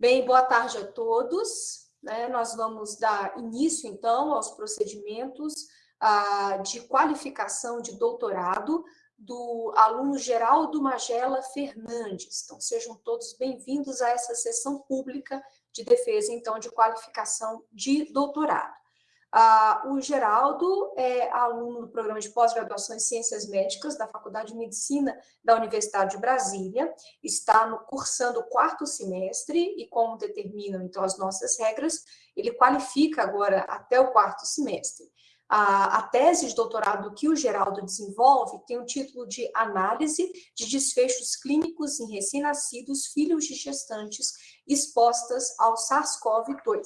Bem, boa tarde a todos. Né? Nós vamos dar início, então, aos procedimentos ah, de qualificação de doutorado do aluno Geraldo Magela Fernandes. Então, sejam todos bem-vindos a essa sessão pública de defesa, então, de qualificação de doutorado. Ah, o Geraldo é aluno do programa de pós-graduação em Ciências Médicas da Faculdade de Medicina da Universidade de Brasília, está no, cursando o quarto semestre e, como determinam, então, as nossas regras, ele qualifica agora até o quarto semestre. A, tese de doutorado que o Geraldo desenvolve tem o título de Análise de desfechos clínicos em recém-nascidos filhos de gestantes expostas ao SARS-CoV-2.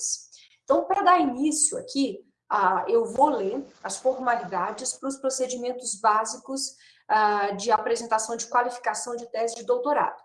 Então, para dar início aqui, ah, eu vou ler as formalidades para os procedimentos básicos ah, de apresentação de qualificação de tese de doutorado.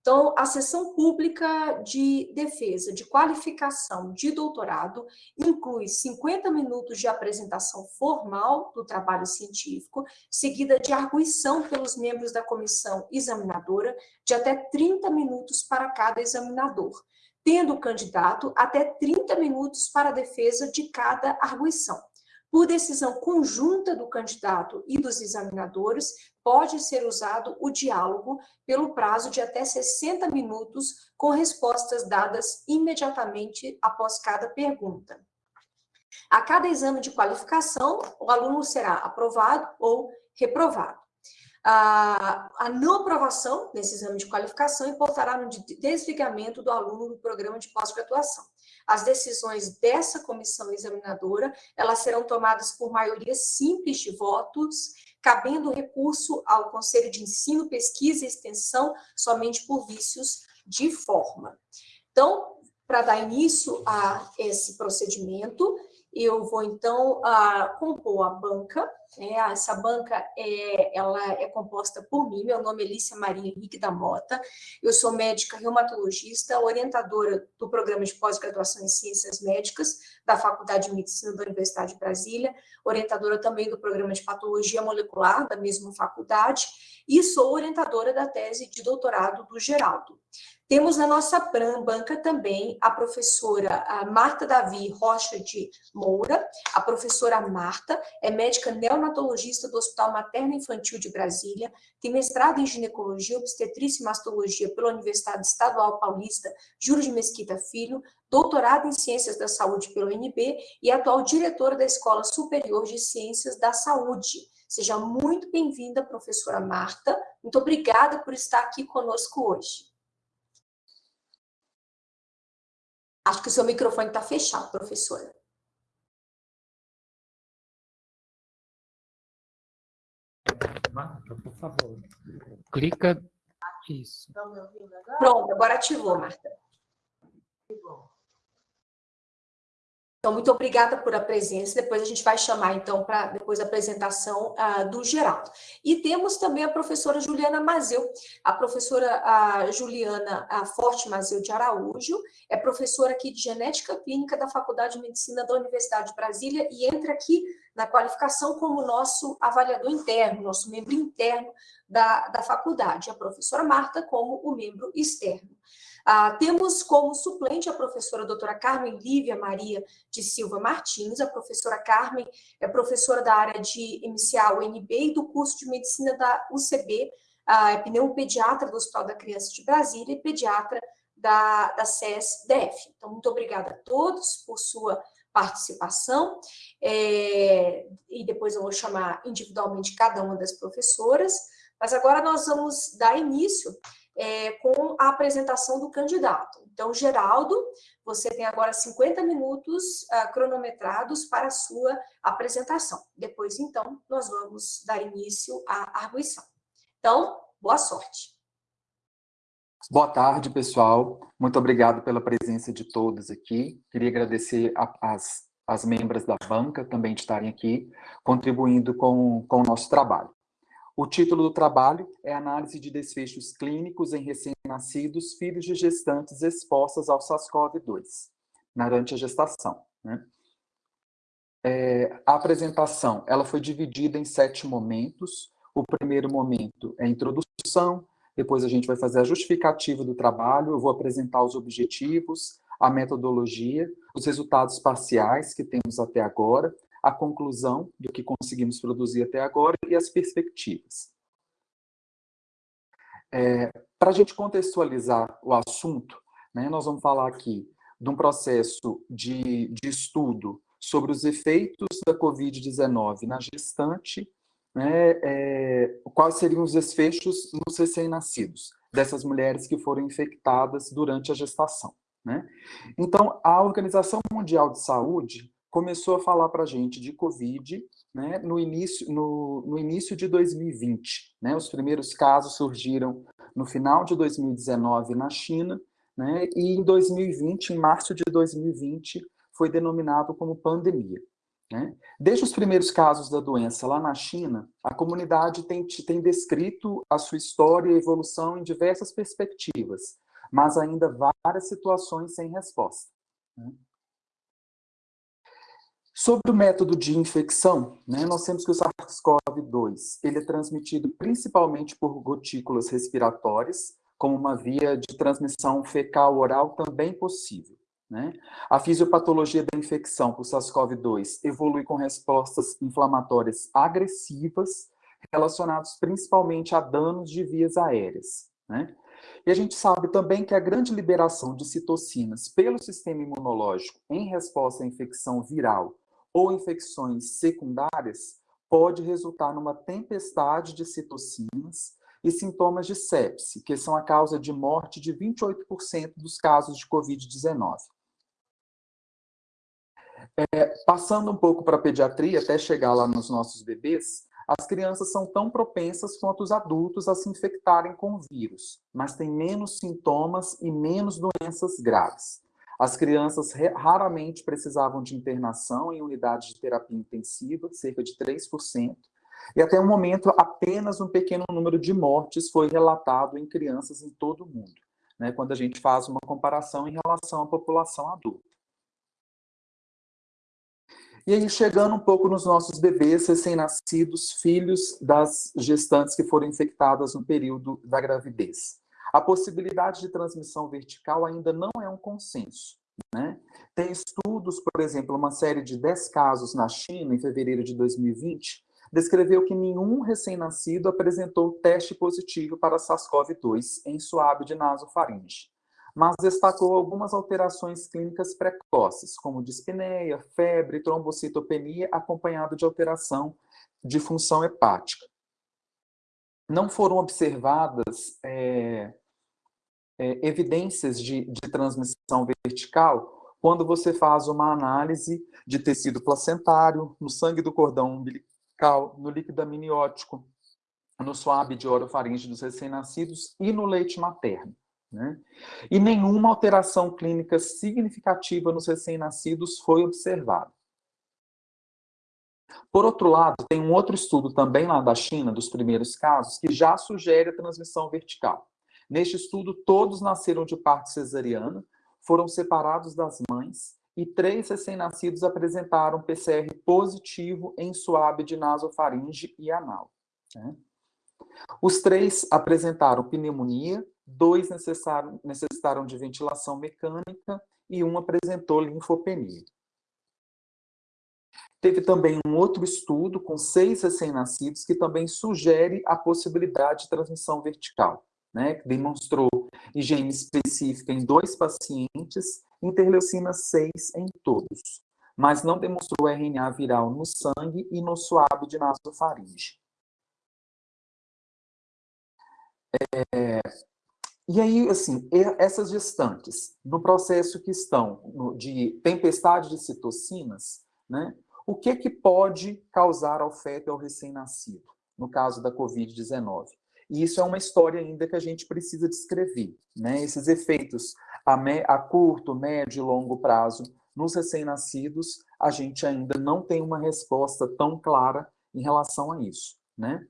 Então, a sessão pública de defesa de qualificação de doutorado inclui 50 minutos de apresentação formal do trabalho científico, seguida de arguição pelos membros da comissão examinadora de até 30 minutos para cada examinador, tendo o candidato até 30 minutos para a defesa de cada arguição. Por decisão conjunta do candidato e dos examinadores, pode ser usado o diálogo pelo prazo de até 60 minutos, com respostas dadas imediatamente após cada pergunta. A cada exame de qualificação, o aluno será aprovado ou reprovado. A, a não aprovação nesse exame de qualificação importará no desligamento do aluno do programa de pós-graduação. As decisões dessa comissão examinadora, elas serão tomadas por maioria simples de votos, cabendo recurso ao Conselho de Ensino, Pesquisa e Extensão somente por vícios de forma. Então, para dar início a esse procedimento, eu vou então compor a banca, né? essa banca é, ela é composta por mim, meu nome é Lícia Maria Henrique da Mota, eu sou médica reumatologista, orientadora do programa de pós-graduação em Ciências Médicas da Faculdade de Medicina da Universidade de Brasília, orientadora também do programa de Patologia Molecular da mesma faculdade, e sou orientadora da tese de doutorado do Geraldo. Temos na nossa banca também a professora a Marta Davi Rocha de Moura. A professora Marta é médica neonatologista do Hospital Materno Infantil de Brasília, tem mestrado em ginecologia, obstetrícia e mastologia pela Universidade Estadual Paulista Júlio de Mesquita Filho, doutorado em Ciências da Saúde pelo UNB e atual diretora da Escola Superior de Ciências da Saúde. Seja muito bem-vinda, professora Marta. Muito obrigada por estar aqui conosco hoje. Acho que o seu microfone está fechado, professora. Marta, por favor. Clica. Isso. Pronto, agora ativou, Marta. Então, muito obrigada por a presença. Depois a gente vai chamar, então, para depois a apresentação uh, do Geraldo. E temos também a professora Juliana Mazeu. A professora uh, Juliana uh, Forte Mazeu de Araújo é professora aqui de Genética Clínica da Faculdade de Medicina da Universidade de Brasília e entra aqui na qualificação como nosso avaliador interno, nosso membro interno da, da faculdade. A professora Marta como o membro externo. Ah, temos como suplente a professora doutora Carmen Lívia Maria de Silva Martins. A professora Carmen é professora da área de inicial UNB e do curso de medicina da UCB, ah, é pneumopediatra do Hospital da Criança de Brasília e pediatra da, da CES-DF. Então, muito obrigada a todos por sua participação, é, e depois eu vou chamar individualmente cada uma das professoras, mas agora nós vamos dar início é, com a apresentação do candidato. Então, Geraldo, você tem agora 50 minutos uh, cronometrados para a sua apresentação. Depois, então, nós vamos dar início à arguição. Então, boa sorte. Boa tarde, pessoal. Muito obrigado pela presença de todos aqui. Queria agradecer as, as membros da banca também de estarem aqui, contribuindo com, com o nosso trabalho. O título do trabalho é Análise de desfechos clínicos em recém-nascidos filhos de gestantes expostas ao SARS-CoV-2, durante a gestação. Né? É, a apresentação ela foi dividida em sete momentos. O primeiro momento é a introdução, depois a gente vai fazer a justificativa do trabalho, eu vou apresentar os objetivos, a metodologia, os resultados parciais que temos até agora, a conclusão do que conseguimos produzir até agora e as perspectivas. É, Para a gente contextualizar o assunto, né, nós vamos falar aqui de um processo de, de estudo sobre os efeitos da Covid-19 na gestante, né, é, quais seriam os desfechos nos recém-nascidos, dessas mulheres que foram infectadas durante a gestação. Né? Então, a Organização Mundial de Saúde começou a falar para a gente de Covid né, no, início, no, no início de 2020. Né? Os primeiros casos surgiram no final de 2019 na China, né, e em 2020, em março de 2020, foi denominado como pandemia. Né? Desde os primeiros casos da doença lá na China, a comunidade tem, tem descrito a sua história e evolução em diversas perspectivas, mas ainda várias situações sem resposta. Né? Sobre o método de infecção, né, nós temos que o SARS-CoV-2 ele é transmitido principalmente por gotículas respiratórias, como uma via de transmissão fecal-oral também possível. Né? A fisiopatologia da infecção por SARS-CoV-2 evolui com respostas inflamatórias agressivas, relacionadas principalmente a danos de vias aéreas. Né? E a gente sabe também que a grande liberação de citocinas pelo sistema imunológico em resposta à infecção viral ou infecções secundárias pode resultar numa tempestade de citocinas e sintomas de sepse, que são a causa de morte de 28% dos casos de Covid-19. É, passando um pouco para a pediatria, até chegar lá nos nossos bebês, as crianças são tão propensas quanto os adultos a se infectarem com o vírus, mas têm menos sintomas e menos doenças graves. As crianças raramente precisavam de internação em unidade de terapia intensiva, cerca de 3%, e até o momento apenas um pequeno número de mortes foi relatado em crianças em todo o mundo, né, quando a gente faz uma comparação em relação à população adulta. E aí, chegando um pouco nos nossos bebês recém-nascidos, filhos das gestantes que foram infectadas no período da gravidez. A possibilidade de transmissão vertical ainda não é um consenso. Né? Tem estudos, por exemplo, uma série de 10 casos na China, em fevereiro de 2020, descreveu que nenhum recém-nascido apresentou teste positivo para SARS-CoV-2 em suave de nasofaringe mas destacou algumas alterações clínicas precoces, como dispneia, febre, trombocitopenia, acompanhado de alteração de função hepática. Não foram observadas é, é, evidências de, de transmissão vertical quando você faz uma análise de tecido placentário, no sangue do cordão umbilical, no líquido amniótico, no suave de orofaringe dos recém-nascidos e no leite materno. Né? E nenhuma alteração clínica significativa nos recém-nascidos foi observada. Por outro lado, tem um outro estudo também lá da China, dos primeiros casos, que já sugere a transmissão vertical. Neste estudo, todos nasceram de parto cesariana, foram separados das mães e três recém-nascidos apresentaram PCR positivo em suave de nasofaringe e anal. Né? Os três apresentaram pneumonia, dois necessitaram de ventilação mecânica e um apresentou linfopenia. Teve também um outro estudo com seis recém-nascidos que também sugere a possibilidade de transmissão vertical, né, demonstrou IgM específica em dois pacientes, interleucina 6 em todos, mas não demonstrou RNA viral no sangue e no suave de nasofaringe. É, e aí, assim, essas gestantes, no processo que estão de tempestade de citocinas, né, o que, que pode causar ao feto e ao recém-nascido, no caso da Covid-19? E isso é uma história ainda que a gente precisa descrever, né? Esses efeitos a, me, a curto, médio e longo prazo nos recém-nascidos, a gente ainda não tem uma resposta tão clara em relação a isso, né?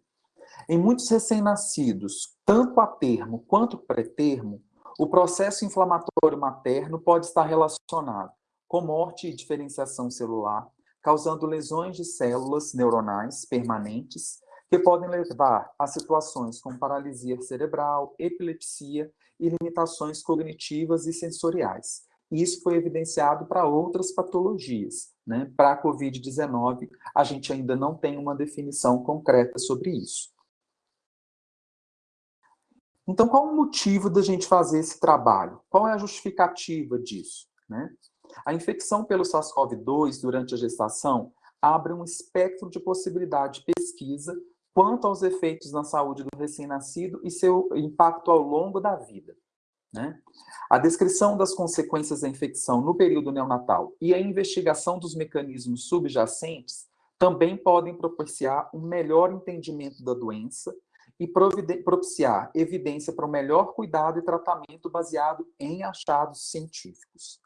Em muitos recém-nascidos, tanto a termo quanto pré-termo, o processo inflamatório materno pode estar relacionado com morte e diferenciação celular, causando lesões de células neuronais permanentes, que podem levar a situações como paralisia cerebral, epilepsia e limitações cognitivas e sensoriais. Isso foi evidenciado para outras patologias. Né? Para a Covid-19, a gente ainda não tem uma definição concreta sobre isso. Então, qual o motivo da gente fazer esse trabalho? Qual é a justificativa disso? Né? A infecção pelo SARS-CoV-2 durante a gestação abre um espectro de possibilidade de pesquisa quanto aos efeitos na saúde do recém-nascido e seu impacto ao longo da vida. Né? A descrição das consequências da infecção no período neonatal e a investigação dos mecanismos subjacentes também podem propiciar um melhor entendimento da doença e propiciar evidência para um melhor cuidado e tratamento baseado em achados científicos.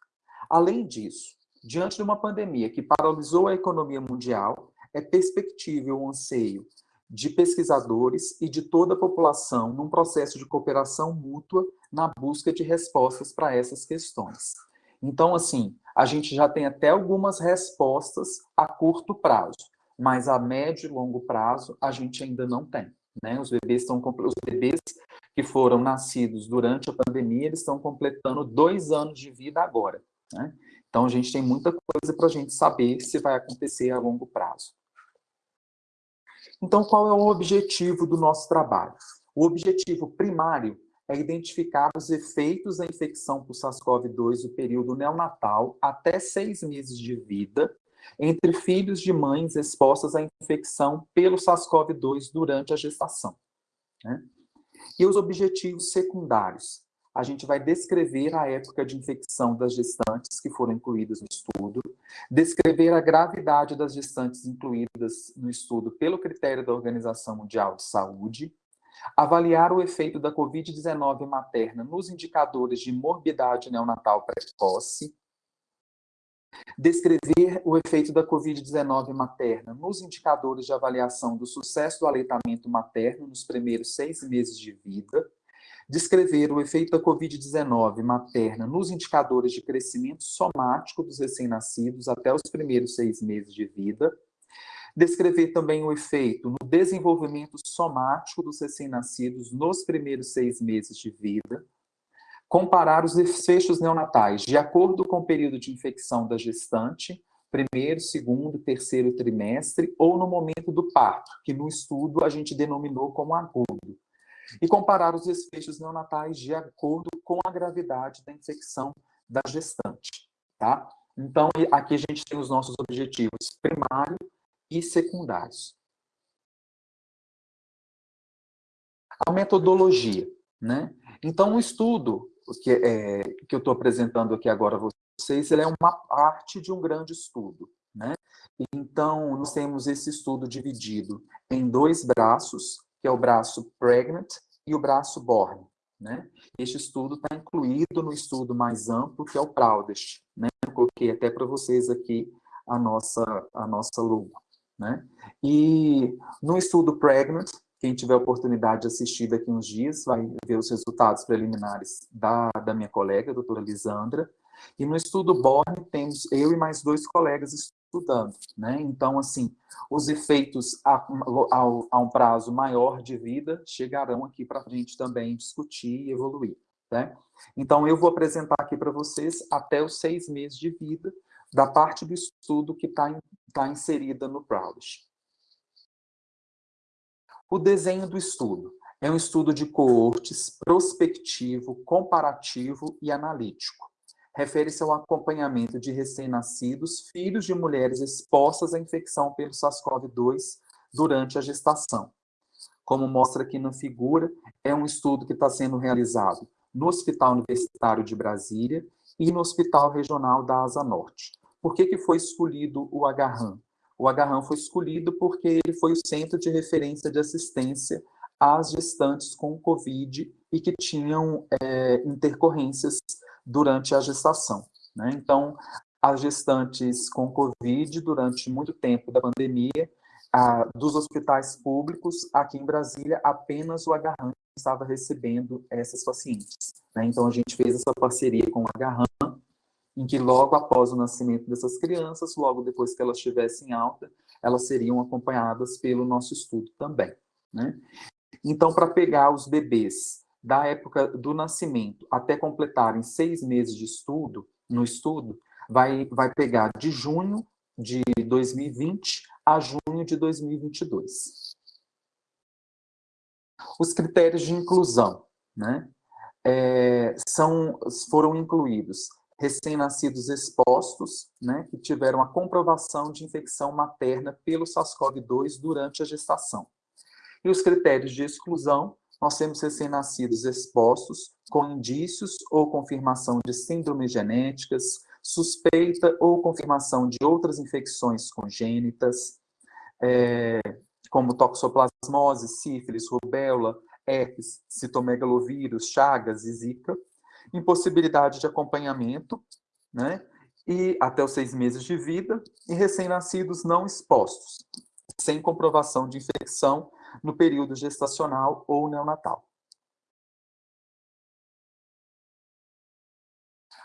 Além disso, diante de uma pandemia que paralisou a economia mundial, é perspectível o anseio de pesquisadores e de toda a população num processo de cooperação mútua na busca de respostas para essas questões. Então, assim, a gente já tem até algumas respostas a curto prazo, mas a médio e longo prazo a gente ainda não tem. Né? Os bebês estão os bebês que foram nascidos durante a pandemia, eles estão completando dois anos de vida agora. Né? Então, a gente tem muita coisa para a gente saber se vai acontecer a longo prazo. Então, qual é o objetivo do nosso trabalho? O objetivo primário é identificar os efeitos da infecção por SARS-CoV-2 no período neonatal até seis meses de vida entre filhos de mães expostas à infecção pelo SARS-CoV-2 durante a gestação. Né? E os objetivos secundários? A gente vai descrever a época de infecção das gestantes que foram incluídas no estudo, descrever a gravidade das gestantes incluídas no estudo pelo critério da Organização Mundial de Saúde, avaliar o efeito da Covid-19 materna nos indicadores de morbidade neonatal precoce, descrever o efeito da Covid-19 materna nos indicadores de avaliação do sucesso do aleitamento materno nos primeiros seis meses de vida, descrever o efeito da Covid-19 materna nos indicadores de crescimento somático dos recém-nascidos até os primeiros seis meses de vida, descrever também o efeito no desenvolvimento somático dos recém-nascidos nos primeiros seis meses de vida, comparar os desfechos neonatais de acordo com o período de infecção da gestante, primeiro, segundo, terceiro trimestre, ou no momento do parto, que no estudo a gente denominou como agudo. E comparar os desfechos neonatais de acordo com a gravidade da infecção da gestante, tá? Então, aqui a gente tem os nossos objetivos primário e secundários. A metodologia, né? Então, o estudo que, é, que eu estou apresentando aqui agora a vocês, ele é uma parte de um grande estudo. Né? Então, nós temos esse estudo dividido em dois braços, que é o braço Pregnant e o braço Born. Né? Este estudo está incluído no estudo mais amplo, que é o Proudest. Né? Eu coloquei até para vocês aqui a nossa, a nossa logo. Né? E no estudo Pregnant, quem tiver oportunidade de assistir daqui uns dias vai ver os resultados preliminares da, da minha colega, a doutora Lisandra. E no estudo Borne, temos eu e mais dois colegas estudando. Né? Então, assim, os efeitos a, a, a um prazo maior de vida chegarão aqui para a gente também discutir e evoluir. Né? Então, eu vou apresentar aqui para vocês até os seis meses de vida da parte do estudo que está tá inserida no Proudest. O desenho do estudo é um estudo de coortes prospectivo, comparativo e analítico. Refere-se ao acompanhamento de recém-nascidos, filhos de mulheres expostas à infecção pelo SARS-CoV-2 durante a gestação. Como mostra aqui na figura, é um estudo que está sendo realizado no Hospital Universitário de Brasília e no Hospital Regional da Asa Norte. Por que, que foi escolhido o Agarram? o Agarram foi escolhido porque ele foi o centro de referência de assistência às gestantes com Covid e que tinham é, intercorrências durante a gestação. Né? Então, as gestantes com Covid, durante muito tempo da pandemia, a, dos hospitais públicos, aqui em Brasília, apenas o Agarram estava recebendo essas pacientes. Né? Então, a gente fez essa parceria com o Agarram em que logo após o nascimento dessas crianças, logo depois que elas estivessem alta, elas seriam acompanhadas pelo nosso estudo também. Né? Então, para pegar os bebês da época do nascimento até completarem seis meses de estudo, no estudo, vai, vai pegar de junho de 2020 a junho de 2022. Os critérios de inclusão, né? É, são, foram incluídos recém-nascidos expostos, né, que tiveram a comprovação de infecção materna pelo SARS-CoV-2 durante a gestação. E os critérios de exclusão, nós temos recém-nascidos expostos com indícios ou confirmação de síndromes genéticas, suspeita ou confirmação de outras infecções congênitas, é, como toxoplasmose, sífilis, rubéola, herpes, citomegalovírus, chagas e zika, impossibilidade de acompanhamento, né, e até os seis meses de vida, e recém-nascidos não expostos, sem comprovação de infecção no período gestacional ou neonatal.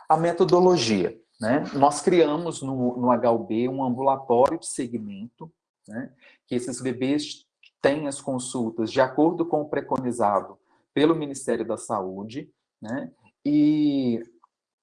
A metodologia. Né? Nós criamos no, no HUB um ambulatório de segmento, né? que esses bebês têm as consultas de acordo com o preconizado pelo Ministério da Saúde, né? e,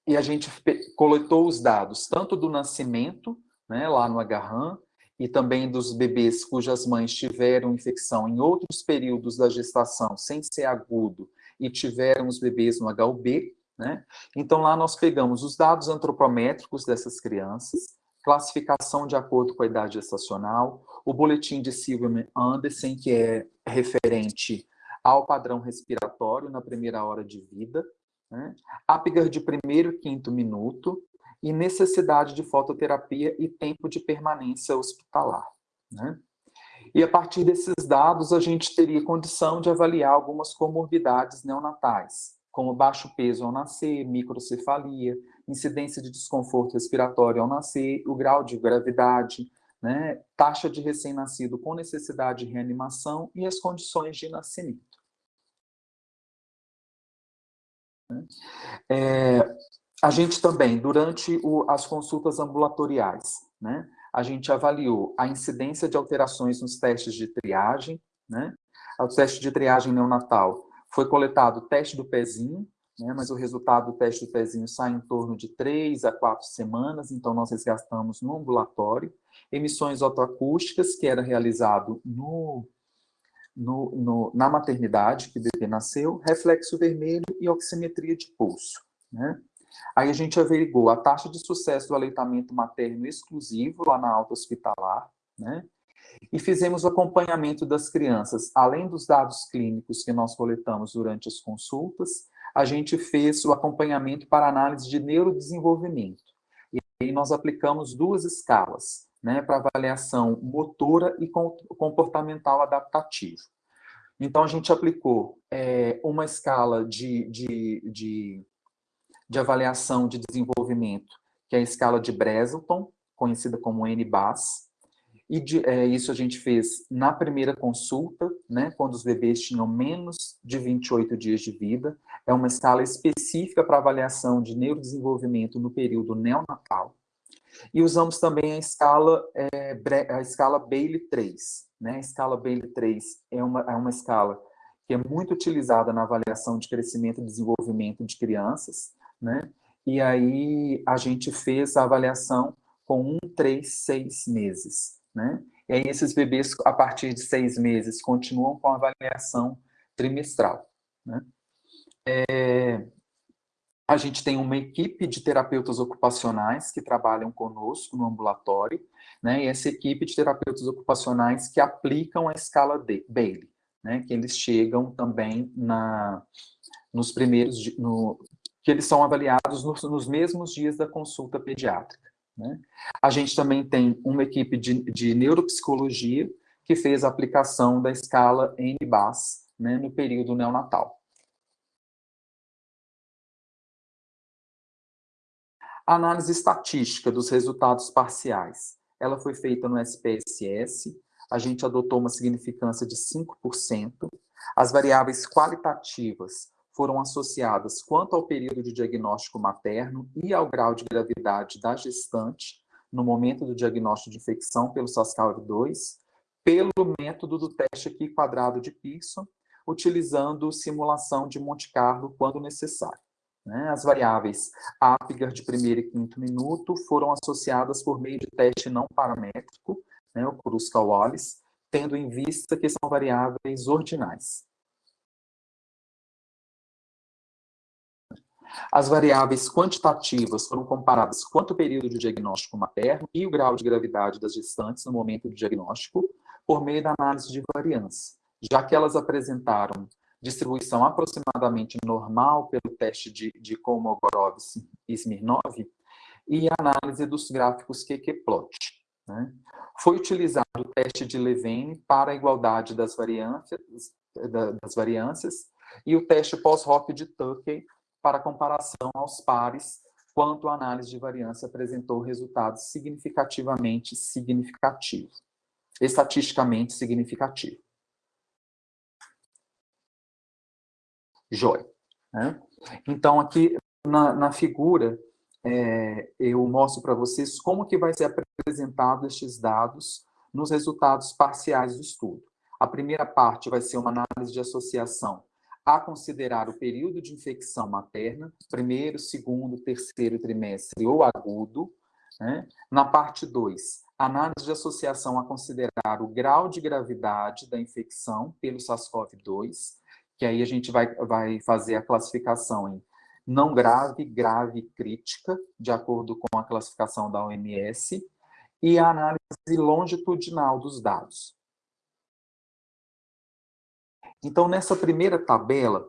e a gente coletou os dados tanto do nascimento, né, lá no Agarram, e também dos bebês cujas mães tiveram infecção em outros períodos da gestação, sem ser agudo, e tiveram os bebês no HUB, né? Então, lá nós pegamos os dados antropométricos dessas crianças, classificação de acordo com a idade gestacional, o boletim de Silverman-Anderson, que é referente ao padrão respiratório na primeira hora de vida, né? Apgar de primeiro e quinto minuto, e necessidade de fototerapia e tempo de permanência hospitalar. Né? E a partir desses dados, a gente teria condição de avaliar algumas comorbidades neonatais, como baixo peso ao nascer, microcefalia, incidência de desconforto respiratório ao nascer, o grau de gravidade, né, taxa de recém-nascido com necessidade de reanimação e as condições de nascimento. É, a gente também, durante o, as consultas ambulatoriais, né, a gente avaliou a incidência de alterações nos testes de triagem, né, o teste de triagem neonatal foi coletado o teste do pezinho, né, mas o resultado do teste do pezinho sai em torno de três a quatro semanas, então nós resgatamos no ambulatório. Emissões otoacústicas, que era realizado no, no, no, na maternidade, que o bebê nasceu, reflexo vermelho e oximetria de pulso. Né? Aí a gente averigou a taxa de sucesso do aleitamento materno exclusivo lá na alta hospitalar, né? E fizemos o acompanhamento das crianças, além dos dados clínicos que nós coletamos durante as consultas, a gente fez o acompanhamento para análise de neurodesenvolvimento. E aí nós aplicamos duas escalas, né, para avaliação motora e comportamental adaptativo. Então, a gente aplicou é, uma escala de, de, de, de avaliação de desenvolvimento, que é a escala de Breselton, conhecida como NBAS, e de, é, isso a gente fez na primeira consulta, né, quando os bebês tinham menos de 28 dias de vida. É uma escala específica para avaliação de neurodesenvolvimento no período neonatal. E usamos também a escala, é, a escala Bailey 3. Né? A escala Bailey 3 é uma, é uma escala que é muito utilizada na avaliação de crescimento e desenvolvimento de crianças. Né? E aí a gente fez a avaliação com um, três, seis meses. Né? E aí esses bebês, a partir de seis meses, continuam com a avaliação trimestral. Né? É, a gente tem uma equipe de terapeutas ocupacionais que trabalham conosco no ambulatório, né? e essa equipe de terapeutas ocupacionais que aplicam a escala de Bailey, né? que eles chegam também na, nos primeiros, no, que eles são avaliados nos, nos mesmos dias da consulta pediátrica. Né? A gente também tem uma equipe de, de neuropsicologia que fez a aplicação da escala NBAS né, no período neonatal. A análise estatística dos resultados parciais. Ela foi feita no SPSS, a gente adotou uma significância de 5%. As variáveis qualitativas foram associadas quanto ao período de diagnóstico materno e ao grau de gravidade da gestante, no momento do diagnóstico de infecção pelo SARS-CoV-2, pelo método do teste aqui quadrado de Pearson, utilizando simulação de Monte Carlo quando necessário. Né? As variáveis Apgar de primeiro e quinto minuto foram associadas por meio de teste não paramétrico, né, o Kruskal-Wallis, tendo em vista que são variáveis ordinais. As variáveis quantitativas foram comparadas quanto ao período de diagnóstico materno e o grau de gravidade das gestantes no momento do diagnóstico, por meio da análise de variância, já que elas apresentaram distribuição aproximadamente normal pelo teste de, de Kolmogorov e Smirnov e análise dos gráficos QQ-plot. Né? Foi utilizado o teste de Levene para a igualdade das variâncias, das variâncias e o teste pós-hoc de Tukey para comparação aos pares, quanto a análise de variância apresentou resultados significativamente significativos, estatisticamente significativos. Joia. Né? Então, aqui na, na figura, é, eu mostro para vocês como que vai ser apresentado estes dados nos resultados parciais do estudo. A primeira parte vai ser uma análise de associação a considerar o período de infecção materna, primeiro, segundo, terceiro trimestre ou agudo. Né? Na parte 2, análise de associação a considerar o grau de gravidade da infecção pelo SARS-CoV-2, que aí a gente vai, vai fazer a classificação em não grave, grave crítica, de acordo com a classificação da OMS, e a análise longitudinal dos dados. Então, nessa primeira tabela,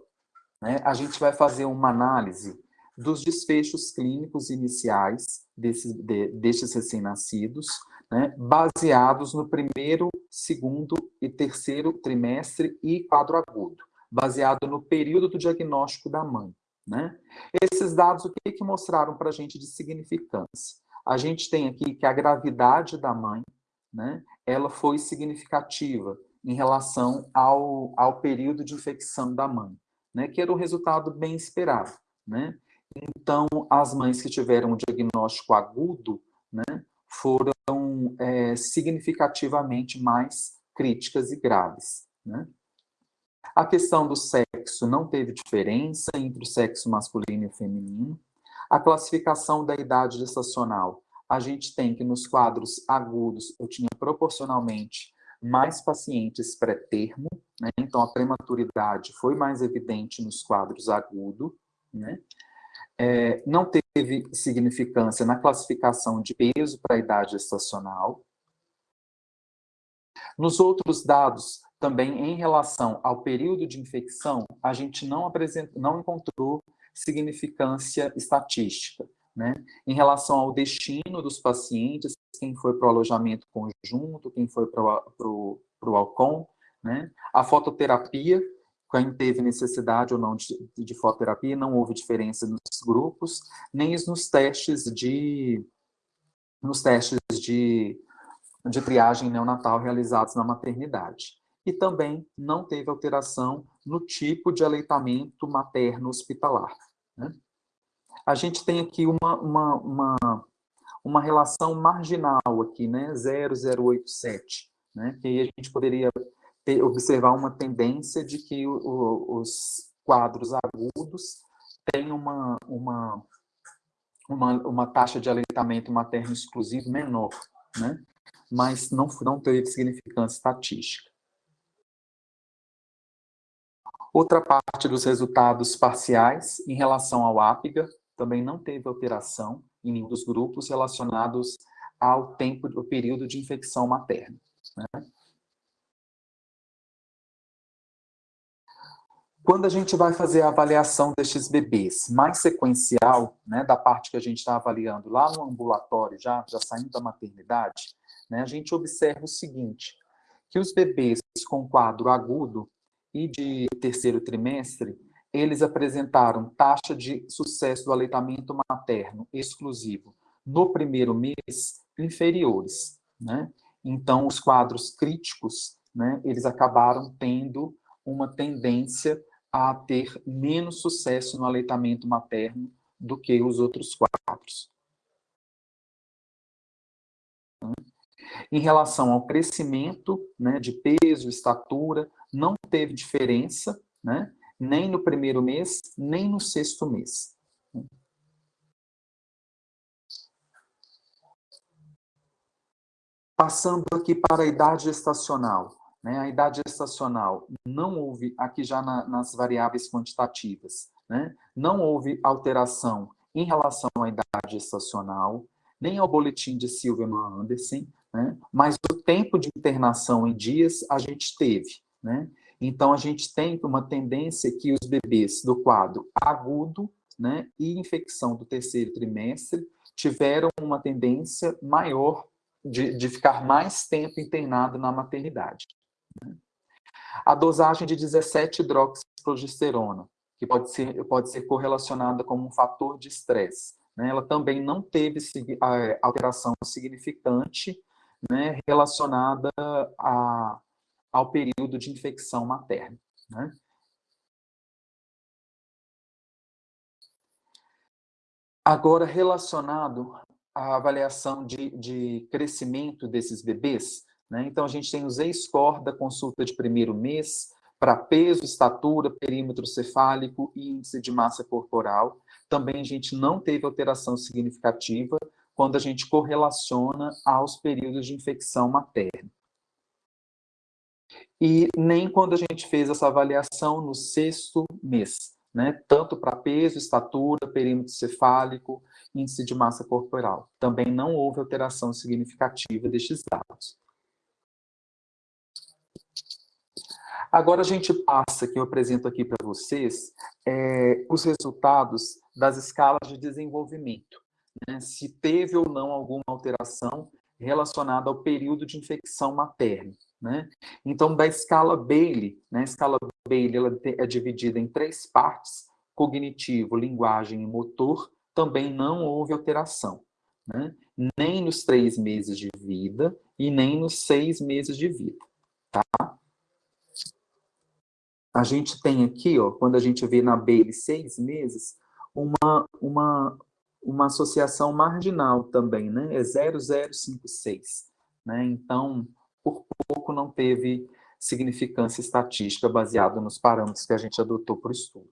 né, a gente vai fazer uma análise dos desfechos clínicos iniciais desse, de, destes recém-nascidos, né, baseados no primeiro, segundo e terceiro trimestre e quadro agudo baseado no período do diagnóstico da mãe. Né? Esses dados, o que, que mostraram para a gente de significância? A gente tem aqui que a gravidade da mãe, né, ela foi significativa em relação ao, ao período de infecção da mãe, né, que era um resultado bem esperado. Né? Então, as mães que tiveram um diagnóstico agudo né, foram é, significativamente mais críticas e graves. Né? A questão do sexo não teve diferença entre o sexo masculino e o feminino. A classificação da idade gestacional, a gente tem que nos quadros agudos eu tinha proporcionalmente mais pacientes pré-termo, né? então a prematuridade foi mais evidente nos quadros agudos, né? É, não teve significância na classificação de peso para a idade gestacional. Nos outros dados, também, em relação ao período de infecção, a gente não, apresenta, não encontrou significância estatística. Né? Em relação ao destino dos pacientes, quem foi para o alojamento conjunto, quem foi para o Alcon, né? a fototerapia, quem teve necessidade ou não de, de fototerapia, não houve diferença nos grupos, nem nos testes de nos testes de, de triagem neonatal realizados na maternidade e também não teve alteração no tipo de aleitamento materno hospitalar. Né? A gente tem aqui uma, uma, uma, uma relação marginal aqui, né? 0,087, né? que aí a gente poderia ter, observar uma tendência de que o, o, os quadros agudos têm uma, uma, uma, uma taxa de aleitamento materno exclusivo menor, né? mas não, não teve significância estatística. Outra parte dos resultados parciais, em relação ao APGA, também não teve alteração em nenhum dos grupos relacionados ao tempo, ao período de infecção materna. Né? Quando a gente vai fazer a avaliação destes bebês, mais sequencial, né, da parte que a gente está avaliando lá no ambulatório, já, já saindo da maternidade, né, a gente observa o seguinte, que os bebês com quadro agudo, e de terceiro trimestre, eles apresentaram taxa de sucesso do aleitamento materno exclusivo no primeiro mês inferiores. Né? Então, os quadros críticos, né, eles acabaram tendo uma tendência a ter menos sucesso no aleitamento materno do que os outros quadros. Em relação ao crescimento né, de peso, estatura, não teve diferença, né, nem no primeiro mês, nem no sexto mês. Passando aqui para a idade gestacional. Né, a idade gestacional não houve, aqui já na, nas variáveis quantitativas, né, não houve alteração em relação à idade gestacional, nem ao boletim de Silverman Anderson, né, mas o tempo de internação em dias a gente teve. Né? Então, a gente tem uma tendência que os bebês do quadro agudo né, e infecção do terceiro trimestre tiveram uma tendência maior de, de ficar mais tempo internado na maternidade. Né? A dosagem de 17 hidroxiprogesterona, que pode ser, pode ser correlacionada como um fator de estresse, né? ela também não teve alteração significante né, relacionada a, ao período de infecção materna. Né? Agora, relacionado à avaliação de, de crescimento desses bebês, né? então a gente tem o Z-score da consulta de primeiro mês, para peso, estatura, perímetro cefálico e índice de massa corporal. Também a gente não teve alteração significativa quando a gente correlaciona aos períodos de infecção materna e nem quando a gente fez essa avaliação no sexto mês, né? tanto para peso, estatura, perímetro cefálico, índice de massa corporal. Também não houve alteração significativa destes dados. Agora a gente passa, que eu apresento aqui para vocês, é, os resultados das escalas de desenvolvimento. Né? Se teve ou não alguma alteração relacionada ao período de infecção materna. Né? Então, da escala Bailey, né? a escala Bailey ela é dividida em três partes, cognitivo, linguagem e motor, também não houve alteração. Né? Nem nos três meses de vida e nem nos seis meses de vida. Tá? A gente tem aqui, ó, quando a gente vê na Bailey seis meses, uma, uma, uma associação marginal também, né? É 0056. Né? Então, por pouco não teve significância estatística baseada nos parâmetros que a gente adotou para o estudo.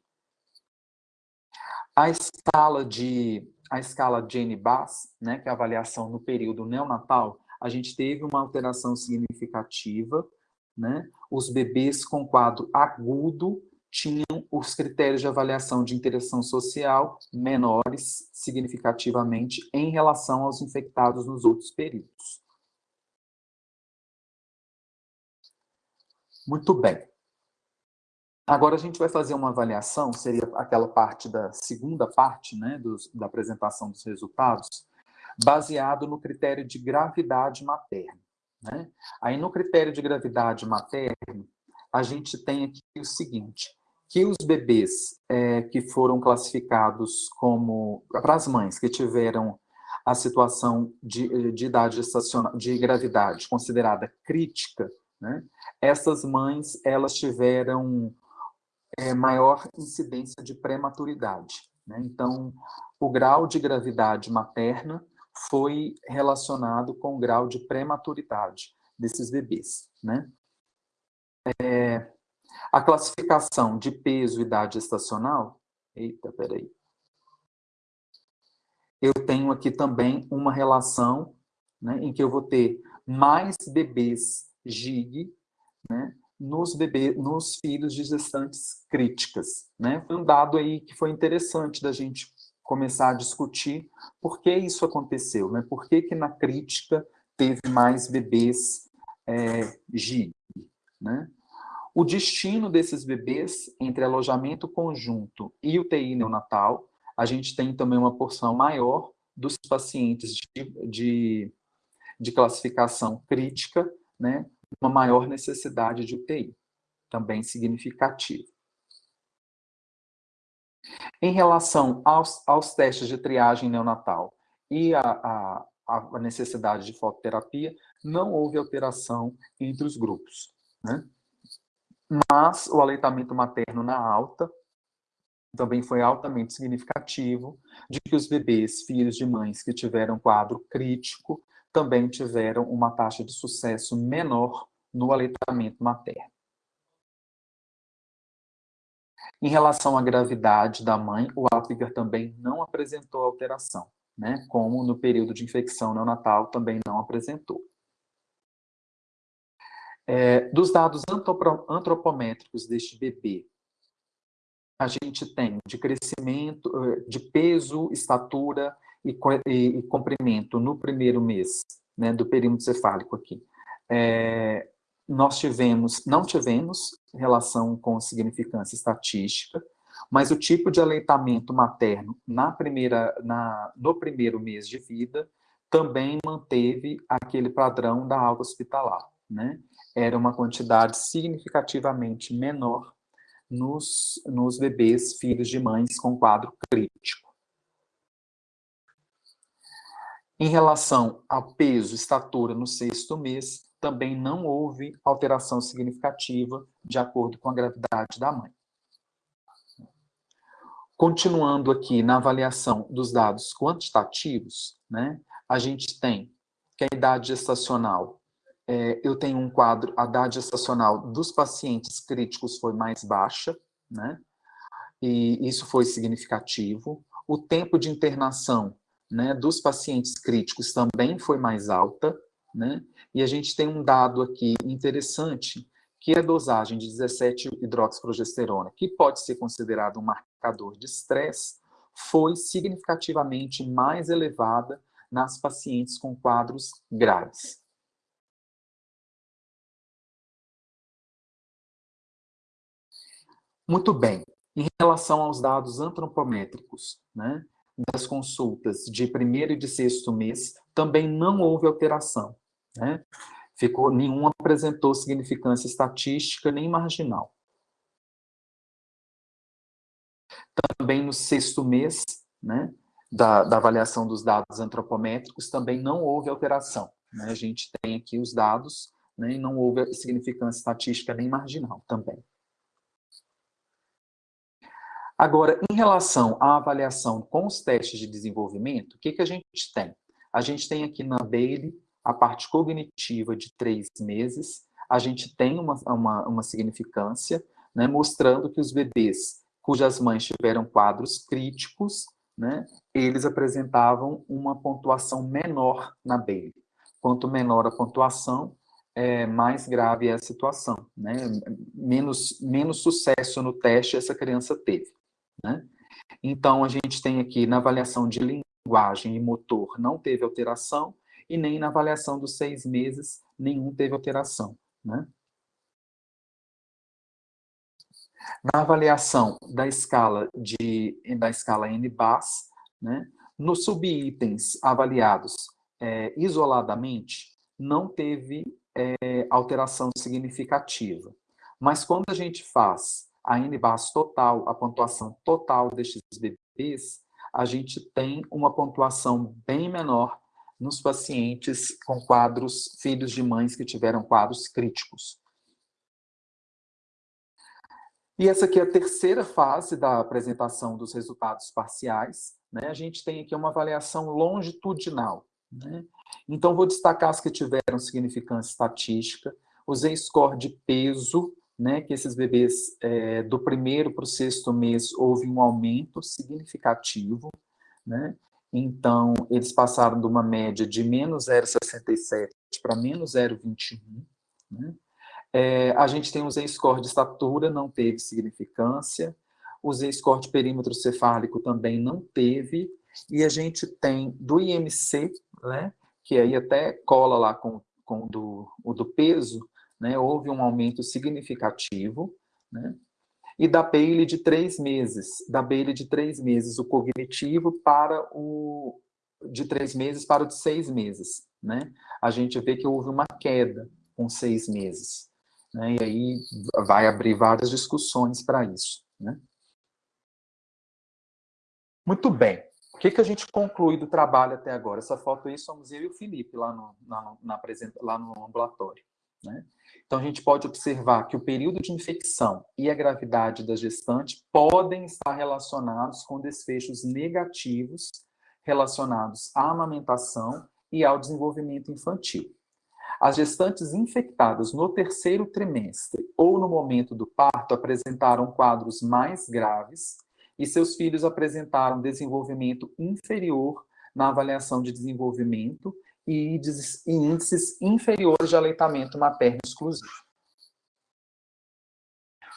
A escala de a escala Jane Bass, né, que é a avaliação no período neonatal, a gente teve uma alteração significativa, né? Os bebês com quadro agudo tinham os critérios de avaliação de interação social menores significativamente em relação aos infectados nos outros períodos. Muito bem. Agora a gente vai fazer uma avaliação, seria aquela parte da segunda parte né, dos, da apresentação dos resultados, baseado no critério de gravidade materna. Né? Aí no critério de gravidade materna, a gente tem aqui o seguinte, que os bebês é, que foram classificados como, para as mães que tiveram a situação de, de idade gestacional, de gravidade considerada crítica, né? Essas mães, elas tiveram é, maior incidência de prematuridade. Né? Então, o grau de gravidade materna foi relacionado com o grau de prematuridade desses bebês. Né? É, a classificação de peso e idade estacional, eita, peraí, eu tenho aqui também uma relação né, em que eu vou ter mais bebês GIG, né, nos, bebê, nos filhos de gestantes críticas. Né? Foi um dado aí que foi interessante da gente começar a discutir por que isso aconteceu, né? por que, que na crítica teve mais bebês é, GIG. Né? O destino desses bebês entre alojamento conjunto e UTI neonatal, a gente tem também uma porção maior dos pacientes de, de, de classificação crítica, né, uma maior necessidade de UTI, também significativo. Em relação aos, aos testes de triagem neonatal e a, a, a, necessidade de fototerapia, não houve alteração entre os grupos. Né? Mas o aleitamento materno na alta também foi altamente significativo de que os bebês, filhos de mães que tiveram quadro crítico, também tiveram uma taxa de sucesso menor no aleitamento materno. Em relação à gravidade da mãe, o Apgar também não apresentou alteração, né? como no período de infecção neonatal também não apresentou. É, dos dados antropométricos deste bebê, a gente tem de crescimento, eh, de peso, estatura e, e, e comprimento no primeiro mês né, do perímetro cefálico aqui. É, nós tivemos, não tivemos relação com significância estatística, mas o tipo de aleitamento materno na primeira, na, no primeiro mês de vida também manteve aquele padrão da alta hospitalar. Né? Era uma quantidade significativamente menor nos, nos bebês filhos de mães com quadro crítico. Em relação ao peso, estatura no sexto mês, também não houve alteração significativa de acordo com a gravidade da mãe. Continuando aqui na avaliação dos dados quantitativos, né, a gente tem que a idade gestacional, é, eu tenho um quadro, a idade gestacional dos pacientes críticos foi mais baixa, né, e isso foi significativo. O tempo de internação né, dos pacientes críticos também foi mais alta, né, e a gente tem um dado aqui interessante, que é a dosagem de 17-hidroxiprogesterona, que pode ser considerado um marcador de estresse, foi significativamente mais elevada nas pacientes com quadros graves. Muito bem. Em relação aos dados antropométricos, né, das consultas de primeiro e de sexto mês, também não houve alteração. Né? Ficou, nenhum apresentou significância estatística nem marginal. Também no sexto mês, né, da, da avaliação dos dados antropométricos, também não houve alteração. Né? A gente tem aqui os dados, né, e não houve significância estatística nem marginal também. Agora, em relação à avaliação com os testes de desenvolvimento, o que, que a gente tem? A gente tem aqui na Bailey a parte cognitiva de três meses, a gente tem uma, uma, uma significância, né, mostrando que os bebês cujas mães tiveram quadros críticos, né, eles apresentavam uma pontuação menor na Bailey. Quanto menor a pontuação, é, mais grave é a situação. Né? Menos, menos sucesso no teste essa criança teve. Né? Então, a gente tem aqui na avaliação de linguagem e motor não teve alteração, e nem na avaliação dos seis meses nenhum teve alteração. Né? Na avaliação da escala, de, da escala NBAS, né, nos subitens avaliados é, isoladamente, não teve é, alteração significativa. Mas quando a gente faz a NBAS total, a pontuação total destes bebês, a gente tem uma pontuação bem menor nos pacientes com quadros, filhos de mães que tiveram quadros críticos. E essa aqui é a terceira fase da apresentação dos resultados parciais. Né? A gente tem aqui uma avaliação longitudinal. Né? Então, vou destacar as que tiveram significância estatística, o Z-score de peso, né, que esses bebês é, do primeiro para o sexto mês houve um aumento significativo, né, então, eles passaram de uma média de menos 0,67 para menos 0,21. Né? É, a gente tem o Z-score de estatura, não teve significância. O Z-score de perímetro cefálico também não teve. E a gente tem do IMC, né, que aí até cola lá com, com do, o do peso, né, houve um aumento significativo. Né? e da Bailey de três meses, da Bailey de três meses, o cognitivo para o de três meses para o de seis meses, né? A gente vê que houve uma queda com seis meses, né? E aí vai abrir várias discussões para isso, né? Muito bem. O que, que a gente conclui do trabalho até agora? Essa foto aí somos eu e o Felipe lá no, na, na, lá no ambulatório. Né? Então, a gente pode observar que o período de infecção e a gravidade da gestante podem estar relacionados com desfechos negativos relacionados à amamentação e ao desenvolvimento infantil. As gestantes infectadas no terceiro trimestre ou no momento do parto apresentaram quadros mais graves e seus filhos apresentaram desenvolvimento inferior na avaliação de desenvolvimento e índices inferiores de aleitamento materno exclusivo.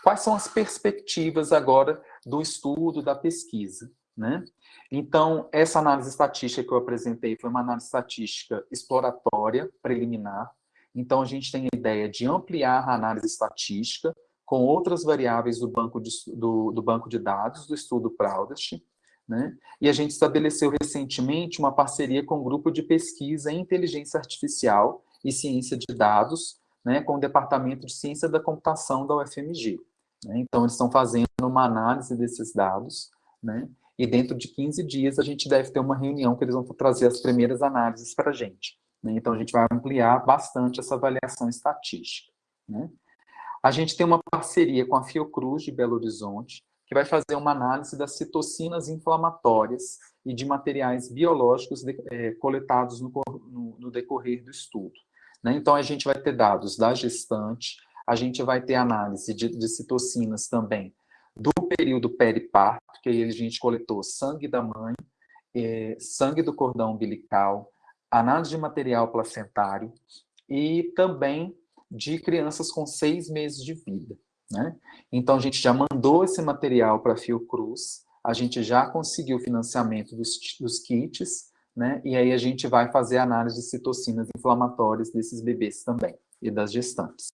Quais são as perspectivas agora do estudo, da pesquisa? Né? Então, essa análise estatística que eu apresentei foi uma análise estatística exploratória, preliminar. Então, a gente tem a ideia de ampliar a análise estatística com outras variáveis do banco de, do, do banco de dados do estudo Proudest, né? E a gente estabeleceu recentemente uma parceria com o um grupo de pesquisa em inteligência artificial e ciência de dados, né, com o Departamento de Ciência da Computação da UFMG. Né? Então, eles estão fazendo uma análise desses dados, né? e dentro de 15 dias a gente deve ter uma reunião que eles vão trazer as primeiras análises para a gente. Né? Então, a gente vai ampliar bastante essa avaliação estatística. Né? A gente tem uma parceria com a Fiocruz de Belo Horizonte, que vai fazer uma análise das citocinas inflamatórias e de materiais biológicos de, é, coletados no, no, no, decorrer do estudo. Né? Então, a gente vai ter dados da gestante, a gente vai ter análise de, de citocinas também do período periparto, que aí a gente coletou sangue da mãe, é, sangue do cordão umbilical, análise de material placentário e também de crianças com seis meses de vida. Né? Então, a gente já mandou esse material para a Fiocruz, a gente já conseguiu o financiamento dos, dos kits, né? e aí a gente vai fazer análise de citocinas inflamatórias desses bebês também, e das gestantes.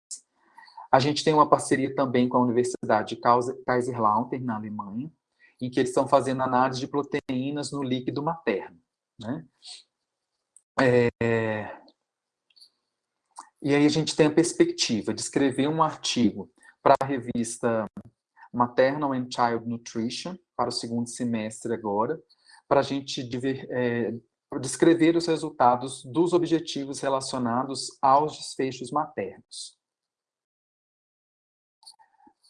A gente tem uma parceria também com a Universidade de Kaiserslautern, na Alemanha, em que eles estão fazendo análise de proteínas no líquido materno. Né? É... E aí a gente tem a perspectiva de escrever um artigo para a revista Maternal and Child Nutrition, para o segundo semestre agora, para a gente é, descrever os resultados dos objetivos relacionados aos desfechos maternos.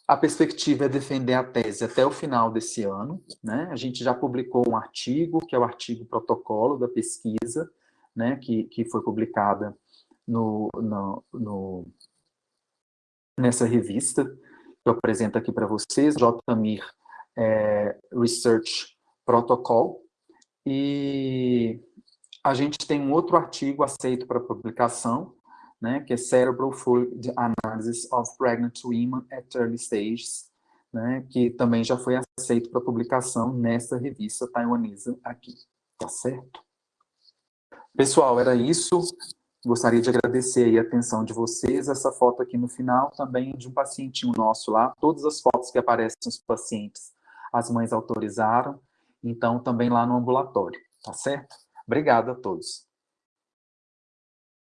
A perspectiva é defender a tese até o final desse ano. Né? A gente já publicou um artigo, que é o artigo protocolo da pesquisa, né? que, que foi publicada no, no nessa revista que eu apresento aqui para vocês, JMIR é, Research Protocol, e a gente tem um outro artigo aceito para publicação, né, que é Cerebral Fluid Analysis of Pregnant Women at Early Stages, né, que também já foi aceito para publicação nessa revista taiwanesa aqui, tá certo? Pessoal, era isso. Gostaria de agradecer a atenção de vocês. Essa foto aqui no final também de um pacientinho nosso lá. Todas as fotos que aparecem dos pacientes, as mães autorizaram. Então, também lá no ambulatório, tá certo? Obrigado a todos.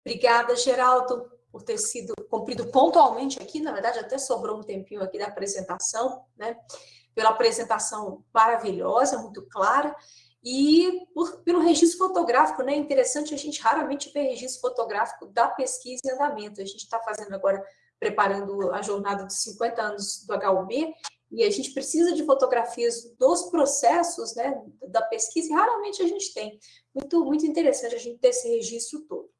Obrigada, Geraldo, por ter sido cumprido pontualmente aqui. Na verdade, até sobrou um tempinho aqui da apresentação, né? Pela apresentação maravilhosa, muito clara e por, pelo registro fotográfico, né? Interessante, a gente raramente vê registro fotográfico da pesquisa em andamento. A gente está fazendo agora, preparando a jornada dos 50 anos do HUB, e a gente precisa de fotografias dos processos né, da pesquisa, e raramente a gente tem. Muito, muito interessante a gente ter esse registro todo.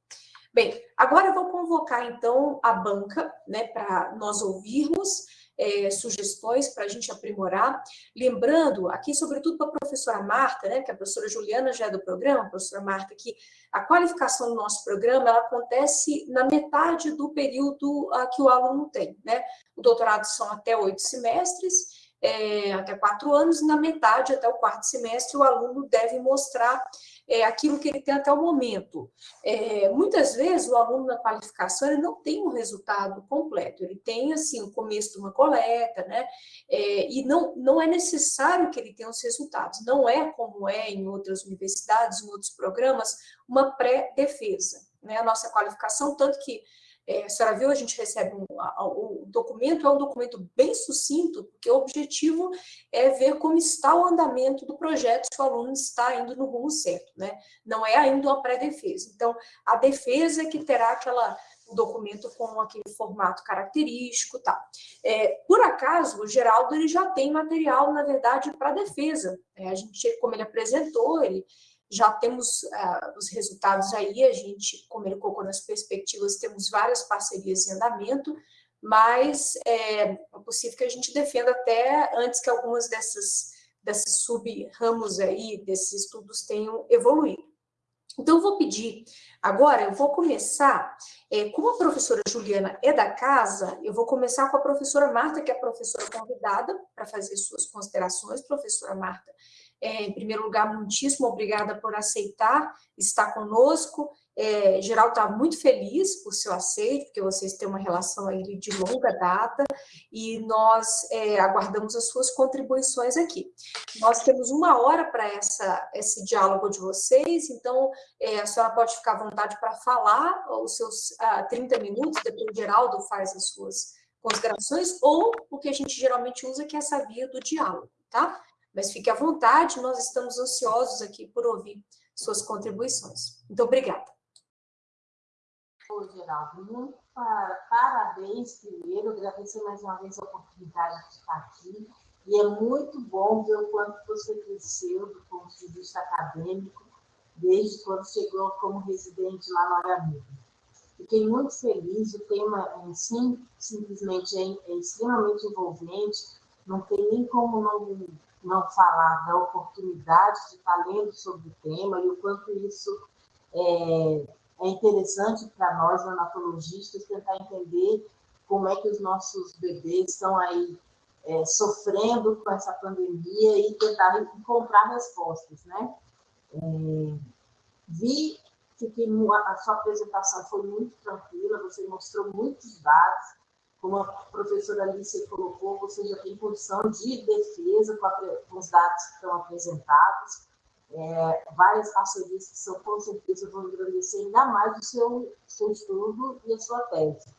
Bem, agora eu vou convocar, então, a banca, né, para nós ouvirmos é, sugestões para a gente aprimorar. Lembrando, aqui, sobretudo para a professora Marta, né, que a professora Juliana já é do programa, a professora Marta, que a qualificação do nosso programa ela acontece na metade do período a, que o aluno tem. Né? O doutorado são até oito semestres, é, até quatro anos, e na metade, até o quarto semestre, o aluno deve mostrar é, aquilo que ele tem até o momento. É, muitas vezes o aluno na qualificação ele não tem um resultado completo, ele tem assim o começo de uma coleta, né? É, e não, não é necessário que ele tenha os resultados, não é como é em outras universidades, em outros programas, uma pré-defesa. Né? A nossa qualificação, tanto que é, a senhora viu, a gente recebe um, o documento, é um documento bem sucinto, porque o objetivo é ver como está o andamento do projeto, se o aluno está indo no rumo certo, né? Não é ainda uma pré-defesa. Então, a defesa é que terá aquela um documento com aquele formato característico, tá? É, por acaso, o Geraldo ele já tem material, na verdade, para defesa. É, a gente, como ele apresentou, ele já temos uh, os resultados aí, a gente, como ele colocou nas perspectivas, temos várias parcerias em andamento, mas é, é possível que a gente defenda até antes que algumas dessas, desses sub-ramos aí, desses estudos tenham evoluído. Então, eu vou pedir, agora eu vou começar, é, como a professora Juliana é da casa, eu vou começar com a professora Marta, que é a professora convidada, para fazer suas considerações. Professora Marta, é, em primeiro lugar, muitíssimo obrigada por aceitar estar conosco. É, geral está muito feliz por seu aceito, porque vocês têm uma relação aí de longa data, e nós é, aguardamos as suas contribuições aqui. Nós temos uma hora para esse diálogo de vocês, então é, a senhora pode ficar à vontade para falar os seus ah, 30 minutos, depois o Geraldo faz as suas considerações, ou o que a gente geralmente usa, que é essa via do diálogo, tá? Mas fique à vontade, nós estamos ansiosos aqui por ouvir suas contribuições. Muito obrigada. Oi, Geraldo, muito parabéns primeiro, agradecer mais uma vez a oportunidade de estar aqui, e é muito bom ver o quanto você cresceu do ponto de vista acadêmico, desde quando chegou como residente lá no Aramiro. Fiquei muito feliz, o tema em si, simplesmente é, é extremamente envolvente, não tem nem como não não falar da oportunidade de estar lendo sobre o tema e o quanto isso é, é interessante para nós, anatologistas, tentar entender como é que os nossos bebês estão aí é, sofrendo com essa pandemia e tentar encontrar respostas, né? É, vi que a sua apresentação foi muito tranquila, você mostrou muitos dados, como a professora Alice colocou, você já tem condição de defesa com, a, com os dados que estão apresentados, é, várias parcerias que são, com certeza, vão engrandecer ainda mais o seu, seu estudo e a sua tese.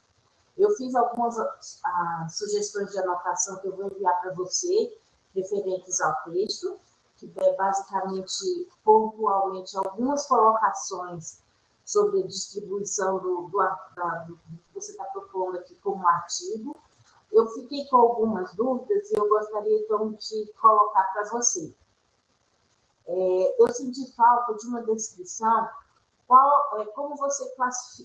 Eu fiz algumas ah, sugestões de anotação que eu vou enviar para você, referentes ao texto, que é basicamente, pontualmente, algumas colocações sobre a distribuição do, do, da, do que você está propondo aqui como artigo. Eu fiquei com algumas dúvidas e eu gostaria, então, de colocar para você. É, eu senti falta de uma descrição, qual, é, como você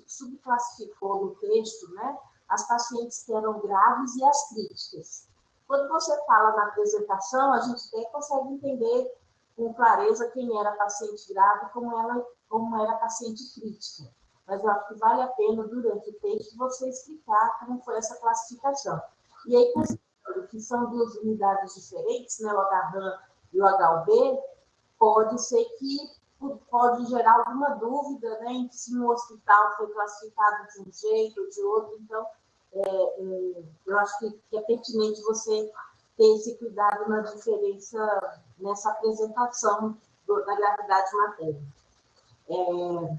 subclassificou no texto, né, as pacientes que eram graves e as críticas. Quando você fala na apresentação, a gente até consegue entender com clareza quem era paciente grave como, ela, como era paciente crítica. Mas eu acho que vale a pena, durante o texto, você explicar como foi essa classificação. E aí, considerando que são duas unidades diferentes, né, o HRAM e o HUB, pode ser que pode gerar alguma dúvida né, em se um hospital foi classificado de um jeito ou de outro. Então, é, é, eu acho que, é pertinente você ter esse cuidado na diferença, nessa apresentação da gravidade materna. É,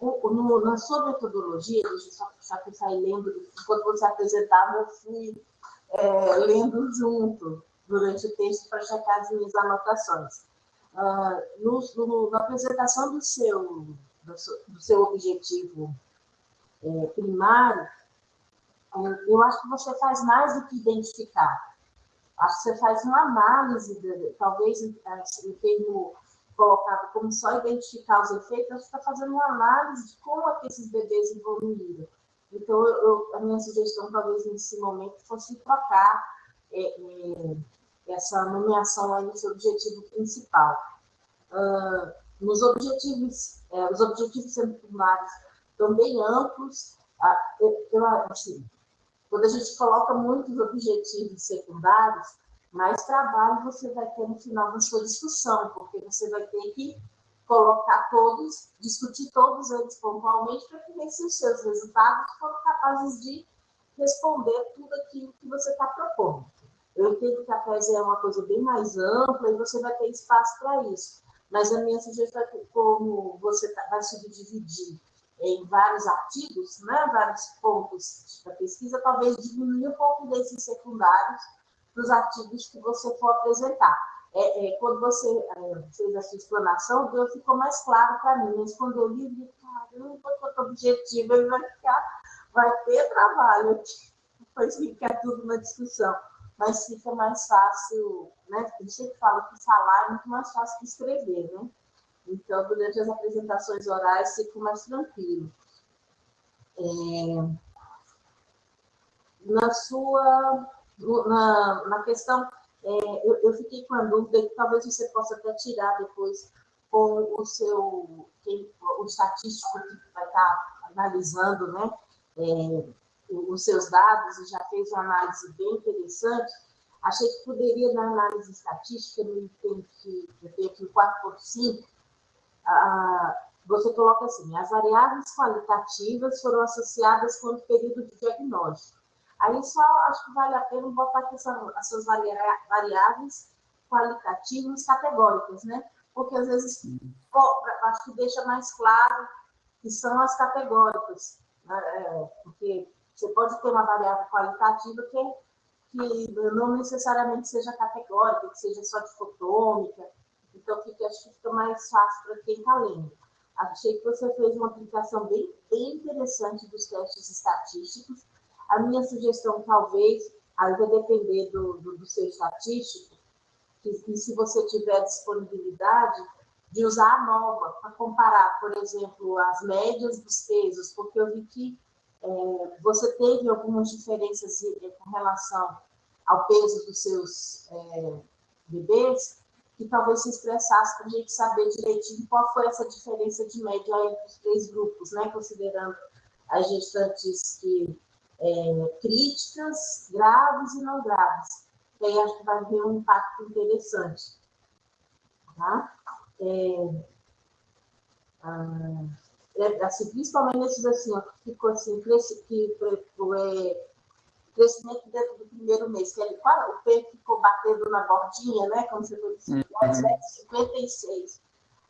no, na sua metodologia, deixa eu só, só que eu saí lendo, enquanto você apresentava, eu fui é, lendo junto durante o texto para checar as minhas anotações. Ah, no, no, na apresentação do seu, do seu, do seu objetivo é, primário, é, eu acho que você faz mais do que identificar. Acho que você faz uma análise, de, talvez em, em termo colocado como só identificar os efeitos, você está fazendo uma análise de como é que esses bebês evoluíram. Então, eu, a minha sugestão, talvez nesse momento, fosse trocar é, é, essa nomeação aí seu objetivo principal. Uh, nos objetivos, é, os objetivos secundários bem amplos. Eu, eu, assim, quando a gente coloca muitos objetivos secundários, mais trabalho você vai ter no final da sua discussão, porque você vai ter que colocar todos, discutir todos eles pontualmente para ver se os seus resultados foram capazes de responder tudo aquilo que você está propondo. Eu entendo que a tese é uma coisa bem mais ampla e você vai ter espaço para isso. Mas a minha sugestão é que, como você tá, vai subdividir em vários artigos, né, vários pontos da pesquisa, talvez diminuir um pouco desses secundários dos artigos que você for apresentar. É, é, quando você é, fez a sua explanação, Deus ficou mais claro para mim, mas quando eu li, eu disse, caramba, quanto objetivo, ele vai ficar, vai ter trabalho aqui, depois fica tudo na discussão, mas fica mais fácil, né, eu sempre falo que falar é muito mais fácil que escrever, né? Então, durante as apresentações orais, fico mais tranquilo. É, na sua, na, na questão, é, eu, eu, fiquei com a dúvida que talvez você possa até tirar depois com o seu, quem, o estatístico que vai estar analisando, né, é, os seus dados e já fez uma análise bem interessante, achei que poderia, na análise estatística, no item que eu tenho aqui, 4.5, ah, você coloca assim, as variáveis qualitativas foram associadas com o período de diagnóstico. Aí só acho que vale a pena botar aqui as suas variáveis qualitativas categóricas, né? Porque às vezes acho que deixa mais claro que são as categóricas, né? é, porque você pode ter uma variável qualitativa que, que não necessariamente seja categórica, que seja só dicotômica, então fica, acho que fica mais fácil para quem está lendo. Achei que você fez uma aplicação bem, bem interessante dos testes estatísticos. A minha sugestão, talvez, aí vai depender do, do, do seu estatístico, que, e se você tiver disponibilidade, de usar a nova para comparar, por exemplo, as médias dos pesos, porque eu vi que é, você teve algumas diferenças com relação ao peso dos seus é, bebês, que talvez se expressasse para a gente saber direitinho qual foi essa diferença de média entre os três grupos, né? considerando as gestantes que, é, críticas, graves e não graves. E aí acho que vai ter um impacto interessante. Tá? É, ah, é, assim, principalmente nesses assim, ó, que ficou assim, que, que, é, crescimento dentro do primeiro mês, que ele, o peito ficou batendo na bordinha, né? Como você uhum. 56.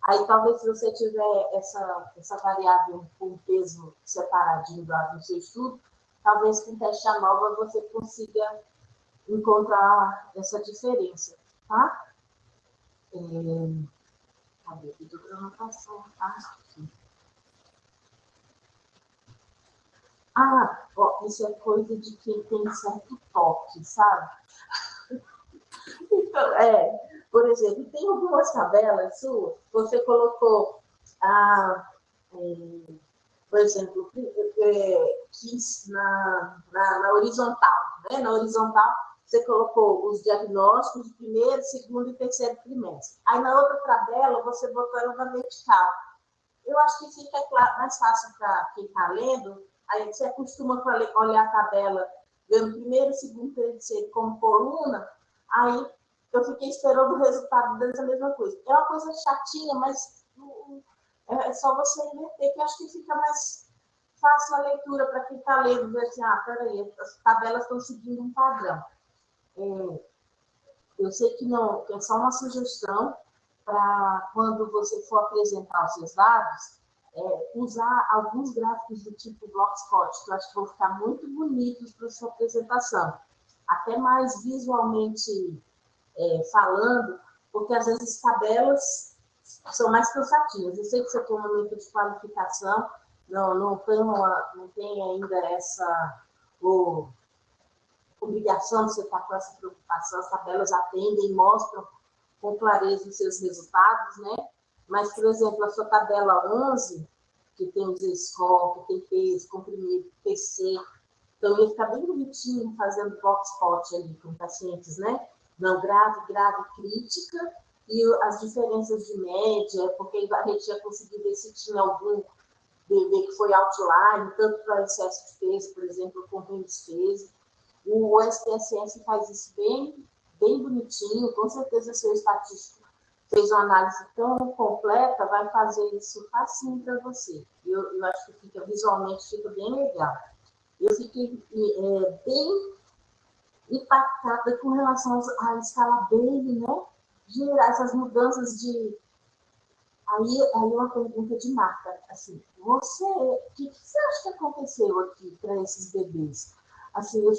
Aí talvez se você tiver essa, essa variável com peso separadinho do seu estudo, talvez com teste ANOVA você consiga encontrar essa diferença, tá? É... Cadê aqui? Estou anotação, tá? Aqui. Ah, ó, isso é coisa de quem tem certo toque, sabe? então, é, por exemplo, tem algumas tabelas suas, você colocou, ah, é, por exemplo, é, na, na, na, horizontal, né? Na horizontal, você colocou os diagnósticos de primeiro, segundo e terceiro trimestre. Aí na outra tabela, você botou ela na vertical. Eu acho que fica mais fácil para quem está lendo, Aí você acostuma a olhar a tabela vendo primeiro, segundo, terceiro como coluna, aí eu fiquei esperando o resultado dessa mesma coisa. É uma coisa chatinha, mas é só você inverter, que acho que fica mais fácil a leitura para quem está lendo, ver assim, ah, peraí, as tabelas estão seguindo um padrão. É, eu sei que não, que é só uma sugestão para quando você for apresentar os seus dados, é, usar alguns gráficos do tipo Blogspot, que eu acho que vão ficar muito bonitos para sua apresentação. Até mais visualmente é, falando, porque às vezes tabelas são mais cansativas. Eu sei que você tem um momento de qualificação, não, não, tem, uma, não tem ainda essa obrigação de você estar com essa preocupação, as tabelas atendem, mostram com clareza os seus resultados, né? Mas, por exemplo, a sua tabela 11, que tem os score, que tem peso, comprimido, PC, então ia ficar bem bonitinho fazendo box-pot ali com pacientes, né? Não grave, grave, crítica, e as diferenças de média, porque a gente ia conseguir ver se tinha algum bebê que foi outline, tanto para excesso de peso, por exemplo, como em despeso. O SPSS faz isso bem, bem bonitinho, com certeza seu estatístico fez uma análise tão completa, vai fazer isso facinho para você. Eu, eu, acho que fica visualmente fica bem legal. Eu fiquei é, bem impactada com relação à escala Bailey, né? Gerar essas mudanças de. Aí, aí uma pergunta de marca, assim, você, o que, que você acha que aconteceu aqui para esses bebês? Assim, o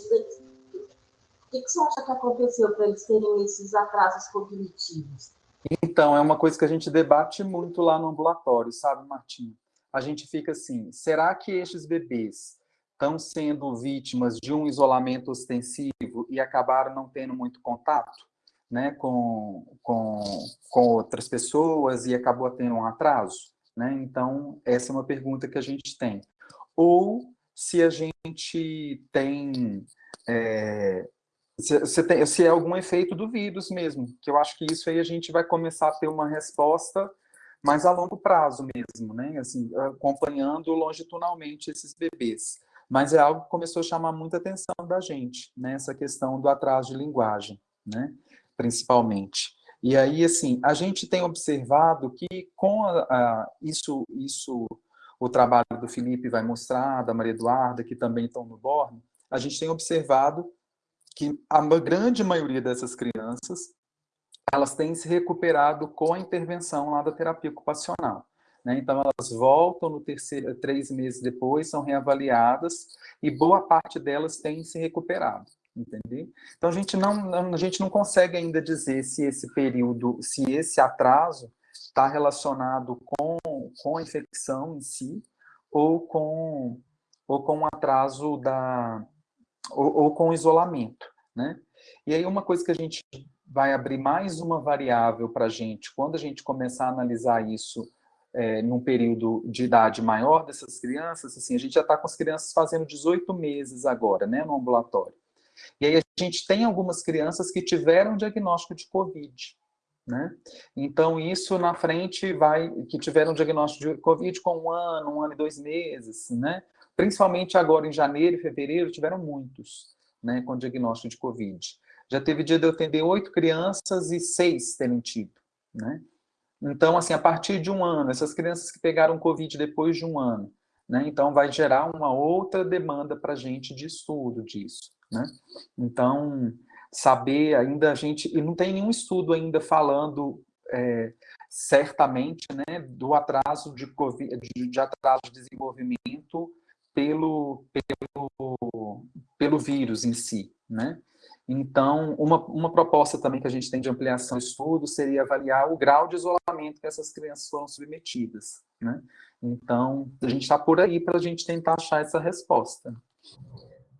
que, que você acha que aconteceu para eles terem esses atrasos cognitivos? Então, é uma coisa que a gente debate muito lá no ambulatório, sabe, Martim? A gente fica assim, será que estes bebês estão sendo vítimas de um isolamento ostensivo e acabaram não tendo muito contato? Né, com, com, com outras pessoas e acabou tendo um atraso? Né? Então, essa é uma pergunta que a gente tem. Ou se a gente tem, é, se, se, tem, se é algum efeito do vírus mesmo, que eu acho que isso aí a gente vai começar a ter uma resposta mais a longo prazo mesmo, né? Assim, acompanhando longitudinalmente esses bebês. Mas é algo que começou a chamar muita atenção da gente, né? Essa questão do atraso de linguagem, né? Principalmente. E aí, assim, a gente tem observado que com a, a, isso, isso, o trabalho do Felipe vai mostrar, da Maria Eduarda, que também estão no Borne, a gente tem observado que a grande maioria dessas crianças, elas têm se recuperado com a intervenção lá da terapia ocupacional. Né? Então, elas voltam no terceiro, três meses depois, são reavaliadas, e boa parte delas tem se recuperado entender? Então a gente não, a gente não consegue ainda dizer se esse período, se esse atraso está relacionado com, com a infecção em si ou com ou com o atraso da ou, ou com isolamento, né? E aí uma coisa que a gente vai abrir mais uma variável para a gente quando a gente começar a analisar isso é, num período de idade maior dessas crianças, assim, a gente já está com as crianças fazendo 18 meses agora, né, no ambulatório. E aí a gente tem algumas crianças que tiveram diagnóstico de Covid, né? Então, isso na frente vai, que tiveram diagnóstico de Covid com um ano, um ano e dois meses, né? Principalmente agora em janeiro e fevereiro, tiveram muitos, né, com diagnóstico de Covid. Já teve dia de eu atender oito crianças e seis terem tido, né? Então, assim, a partir de um ano, essas crianças que pegaram Covid depois de um ano, né? Então, vai gerar uma outra demanda para a gente de estudo disso. Né? Então, saber ainda a gente... E não tem nenhum estudo ainda falando é, certamente né, do atraso de, de, de atraso de desenvolvimento pelo, pelo, pelo vírus em si, né? Então, uma, uma proposta também que a gente tem de ampliação do estudo seria avaliar o grau de isolamento que essas crianças foram submetidas, né? Então, a gente está por aí para a gente tentar achar essa resposta.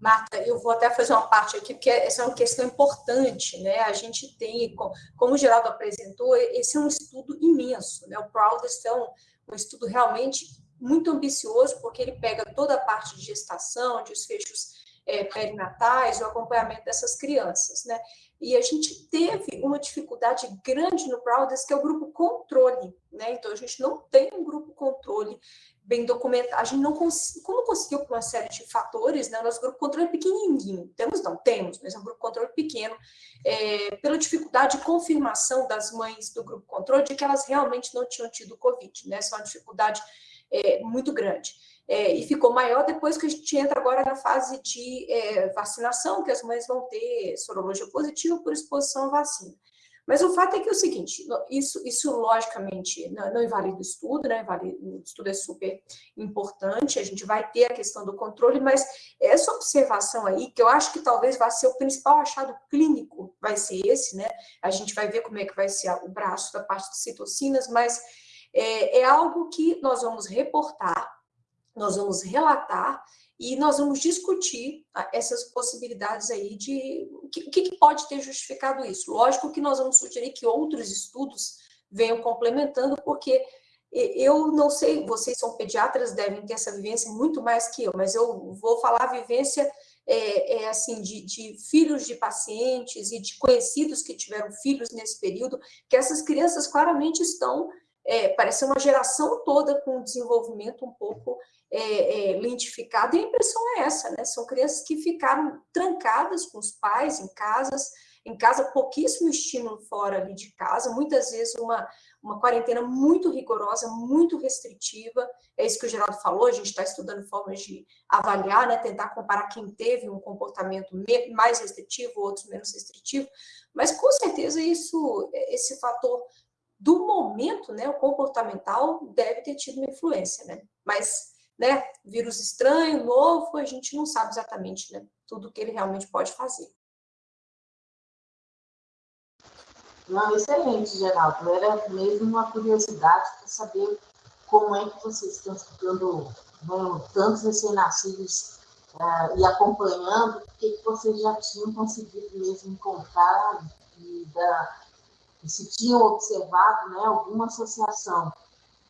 Marta, eu vou até fazer uma parte aqui, porque essa é uma questão importante, né? A gente tem, como o Geraldo apresentou, esse é um estudo imenso, né? O Proudest é um, um estudo realmente muito ambicioso, porque ele pega toda a parte de gestação, de desfechos é, perinatais, o acompanhamento dessas crianças, né? E a gente teve uma dificuldade grande no Proudest, que é o grupo controle, né? Então, a gente não tem um grupo controle bem documentado, a gente não, cons não conseguiu por uma série de fatores, né, nosso grupo controle é pequenininho, temos não, temos, mas é um grupo controle pequeno, é, pela dificuldade de confirmação das mães do grupo controle de que elas realmente não tinham tido Covid, né, essa é uma dificuldade é, muito grande. É, e ficou maior depois que a gente entra agora na fase de é, vacinação, que as mães vão ter sorologia positiva por exposição à vacina. Mas o fato é que é o seguinte, isso, isso logicamente não, não invalida o estudo, né? o estudo é super importante, a gente vai ter a questão do controle, mas essa observação aí, que eu acho que talvez vai ser o principal achado clínico, vai ser esse, né? A gente vai ver como é que vai ser o braço da parte de citocinas, mas é, é algo que nós vamos reportar, nós vamos relatar e nós vamos discutir ah, essas possibilidades aí de o que, que, pode ter justificado isso. Lógico que nós vamos sugerir que outros estudos venham complementando, porque eu não sei, vocês são pediatras, devem ter essa vivência muito mais que eu, mas eu vou falar a vivência é, é assim, de, de, filhos de pacientes e de conhecidos que tiveram filhos nesse período, que essas crianças claramente estão, é, parece uma geração toda com desenvolvimento um pouco é, é, lentificado, e a impressão é essa, né? São crianças que ficaram trancadas com os pais em casas, em casa, pouquíssimo estímulo fora ali de casa, muitas vezes uma, uma quarentena muito rigorosa, muito restritiva, é isso que o Geraldo falou, a gente está estudando formas de avaliar, né, tentar comparar quem teve um comportamento mais restritivo, outros menos restritivo, mas com certeza isso, esse fator do momento, né, o comportamental, deve ter tido uma influência, né, mas né, vírus estranho, novo, a gente não sabe exatamente né, tudo que ele realmente pode fazer. Não, excelente, Geraldo. Era mesmo uma curiosidade para saber como é que vocês estão estudando né, tantos recém-nascidos uh, e acompanhando, o que vocês já tinham conseguido mesmo encontrar e, da, se tinham observado né, alguma associação.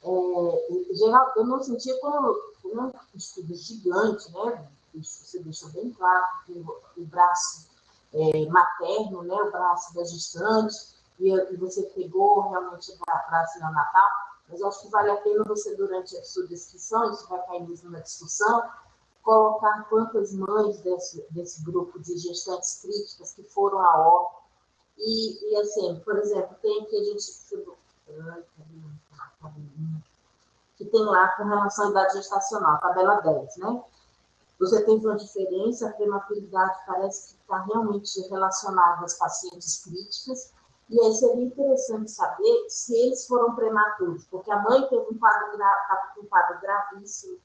É, geral, eu não sentia como, um estudo gigante, né? Você deixou bem claro que o braço é, materno, né, o braço da gestante, e, e você pegou realmente o braço neonatal, mas acho que vale a pena você, durante a sua descrição, isso vai cair mesmo na discussão, colocar quantas mães desse, desse grupo de gestantes críticas que foram a óbito. E, e, assim, por exemplo, tem aqui a gente. Que tem lá com relação à idade gestacional, tabela 10, né? Você teve uma diferença, a prematuridade parece que está realmente relacionada às pacientes críticas, e aí seria interessante saber se eles foram prematuros, porque a mãe teve um quadro, gra... um quadro gravíssimo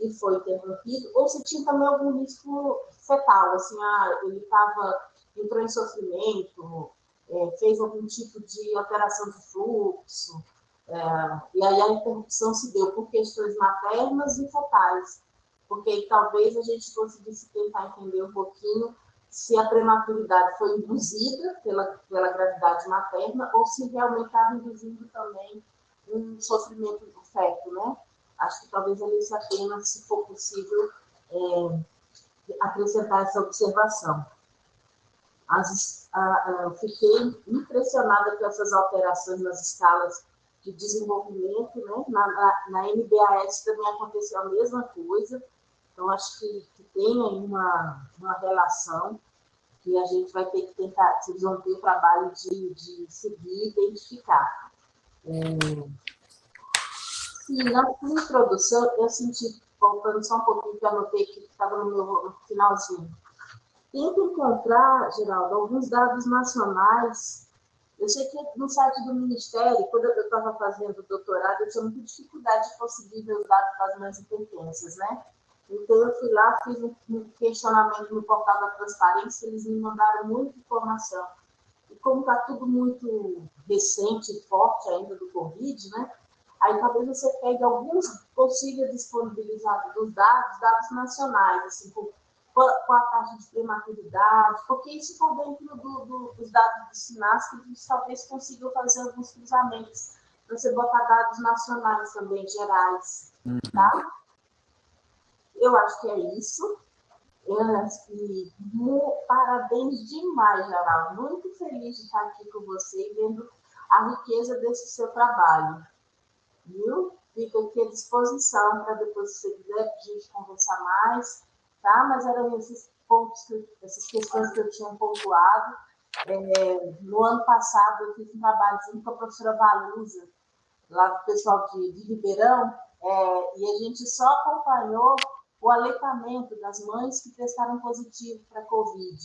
e foi interrompido, ou se tinha também algum risco fetal, assim, ah, ele estava, entrou em sofrimento, é, fez algum tipo de alteração de fluxo, é, e aí a interrupção se deu por questões maternas e fetais, porque talvez a gente conseguisse tentar entender um pouquinho se a prematuridade foi induzida pela, pela gravidade materna ou se realmente estava induzindo também um sofrimento do feto, né? Acho que talvez valesse a pena, se for possível, é, acrescentar essa observação. As, a, a, fiquei impressionada com essas alterações nas escalas de desenvolvimento, né? Na, na, na MBAS também aconteceu a mesma coisa, então acho que, que tem aí uma, uma relação que a gente vai ter que tentar, ter o trabalho de, de seguir e identificar. É... Sim, na introdução, eu senti, voltando só um pouquinho, que eu anotei que estava no meu finalzinho. Tenta encontrar, Geraldo, alguns dados nacionais. Eu sei que no site do Ministério, quando eu estava fazendo doutorado, eu tinha muita dificuldade de conseguir ver os dados das mães hipertensas, né? Então, eu fui lá, fiz um questionamento no portal da transparência, eles me mandaram muita informação. E como está tudo muito recente e forte ainda do Covid, né? Aí talvez você pegue alguns possíveis disponibilizados dos dados, dados nacionais, assim, com, a taxa de prematuridade, porque isso está dentro do, do, dos dados do SINAS, que eles talvez consigam fazer alguns cruzamentos, para você botar dados nacionais também, gerais, tá? Eu acho que é isso. Eu acho que parabéns demais, Geraldo. Muito feliz de estar aqui com você e vendo a riqueza desse seu trabalho. Viu? Fico aqui à disposição para depois, se você quiser, a gente conversar mais, tá? Mas eram esses pontos, que, essas questões que eu tinha pontuado. É, no ano passado, eu fiz um trabalho junto com a professora Valusa, lá do pessoal de, de Ribeirão, é, e a gente só acompanhou o aleitamento das mães que testaram positivo para Covid.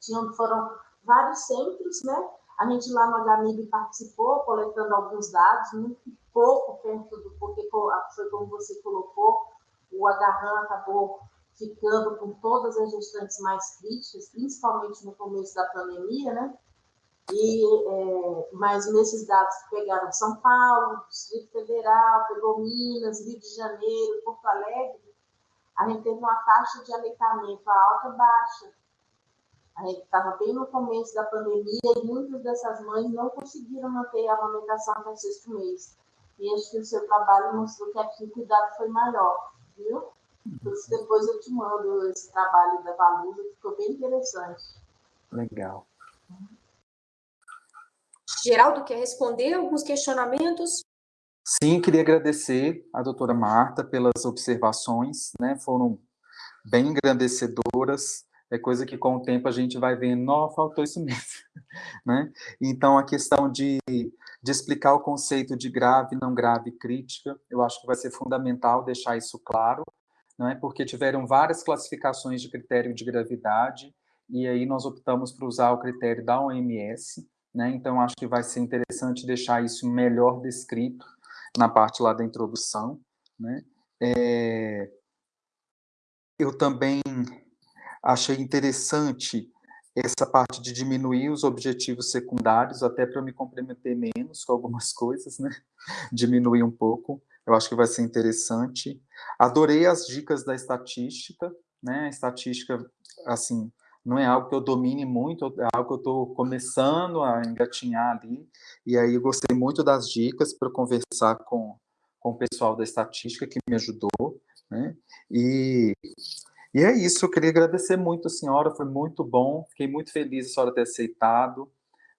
Tinham, foram vários centros, né? A gente lá no HMIB participou, coletando alguns dados, muito pouco perto do, porque foi como você colocou, o agarran acabou ficando com todas as gestantes mais críticas, principalmente no começo da pandemia, né? E, é, mas nesses dados que pegaram São Paulo, Distrito Federal, pegou Minas, Rio de Janeiro, Porto Alegre, a gente teve uma taxa de aleitamento alta baixa. A gente estava bem no começo da pandemia e muitas dessas mães não conseguiram manter a amamentação até o sexto mês. E acho que o seu trabalho mostrou que aqui o cuidado foi maior, viu? Depois eu te mando esse trabalho da Valusa, que ficou bem interessante. Legal. Geraldo, quer responder alguns questionamentos? Sim, queria agradecer a doutora Marta pelas observações, né, foram bem engrandecedoras, é coisa que com o tempo a gente vai vendo, não, faltou isso mesmo, né? Então, a questão de, de explicar o conceito de grave, não grave, crítica, eu acho que vai ser fundamental deixar isso claro, não é? Porque tiveram várias classificações de critério de gravidade, e aí nós optamos por usar o critério da OMS, né? Então, acho que vai ser interessante deixar isso melhor descrito, na parte lá da introdução, né? É, eu também achei interessante essa parte de diminuir os objetivos secundários, até para me comprometer menos com algumas coisas, né? Diminuir um pouco, eu acho que vai ser interessante. Adorei as dicas da estatística, né? A estatística, assim, não é algo que eu domine muito, é algo que eu estou começando a engatinhar ali, e aí eu gostei muito das dicas para conversar com, com o pessoal da estatística que me ajudou, né? E, e é isso, eu queria agradecer muito a senhora, foi muito bom, fiquei muito feliz a senhora ter aceitado,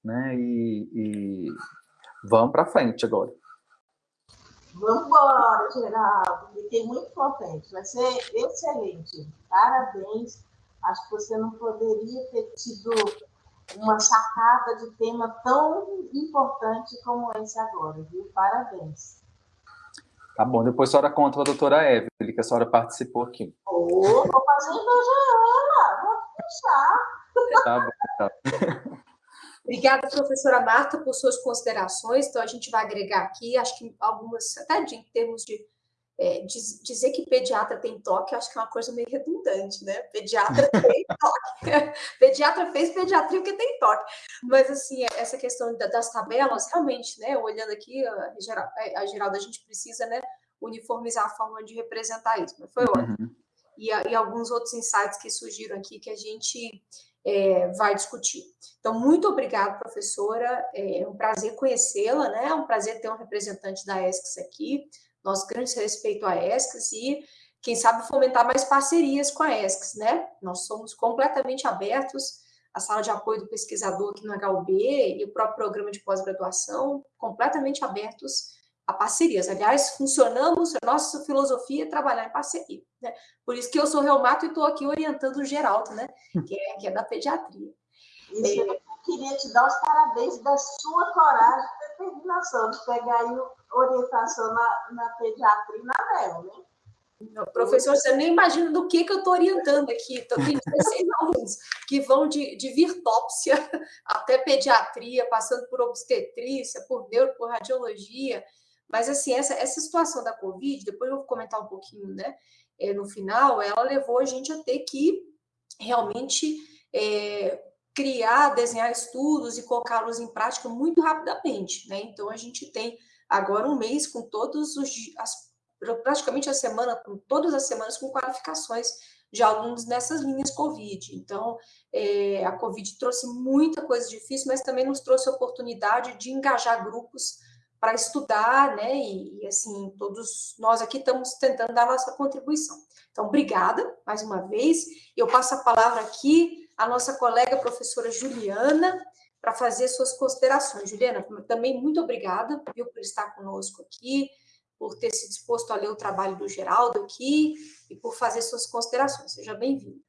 né? E, e vamos para frente agora. Vamos embora, Geraldo. Fiquei muito contente. Vai ser excelente. Parabéns. Acho que você não poderia ter tido uma sacada de tema tão importante como esse agora, viu? Parabéns. Tá bom, depois a senhora conta a doutora Evelyn, que a senhora participou aqui. Oh, vou fazer inveja ela, vou deixar. Tá bom, tá. Obrigada, professora Marta, por suas considerações. Então, a gente vai agregar aqui, acho que algumas, até de, em termos de é, diz, dizer que pediatra tem toque, acho que é uma coisa meio redundante, né? Pediatra tem toque. pediatra fez pediatria porque tem toque. Mas, assim, essa questão das tabelas, realmente, né? Olhando aqui, a, a Geralda, a gente precisa, né? Uniformizar a forma de representar isso. Mas foi ótimo. Uhum. E, e alguns outros insights que surgiram aqui que a gente é, vai discutir. Então, muito obrigada, professora, é um prazer conhecê-la, né? É um prazer ter um representante da ESCS aqui, nosso grande respeito à ESCS e, quem sabe, fomentar mais parcerias com a ESCS, né? Nós somos completamente abertos, a sala de apoio do pesquisador aqui no HUB e o próprio programa de pós-graduação, completamente abertos a parcerias. Aliás, funcionamos, a nossa filosofia é trabalhar em parceria. Né? Por isso que eu sou reumato e estou aqui orientando o Geraldo, né? que, é, que é da pediatria. Isso, é... eu queria te dar os parabéns da sua coragem e determinação de pegar aí orientação na, na pediatria e na NEL, né? Não, professor, você nem imagina do que, que eu estou orientando aqui. Então, tem 16 alunos que vão de, de virtópsia até pediatria, passando por obstetrícia, por neuro, por radiologia. Mas, assim, essa, essa situação da Covid, depois eu vou comentar um pouquinho, né? É, no final, ela levou a gente a ter que realmente é, criar, desenhar estudos e colocá-los em prática muito rapidamente, né? Então, a gente tem agora um mês com todos os... As, praticamente a semana, com todas as semanas com qualificações de alunos nessas linhas Covid. Então, é, a Covid trouxe muita coisa difícil, mas também nos trouxe a oportunidade de engajar grupos para estudar, né? E, e, assim, todos nós aqui estamos tentando dar nossa contribuição. Então, obrigada mais uma vez. Eu passo a palavra aqui à nossa colega professora Juliana para fazer suas considerações. Juliana, também muito obrigada viu, por estar conosco aqui, por ter se disposto a ler o trabalho do Geraldo aqui e por fazer suas considerações. Seja bem-vinda.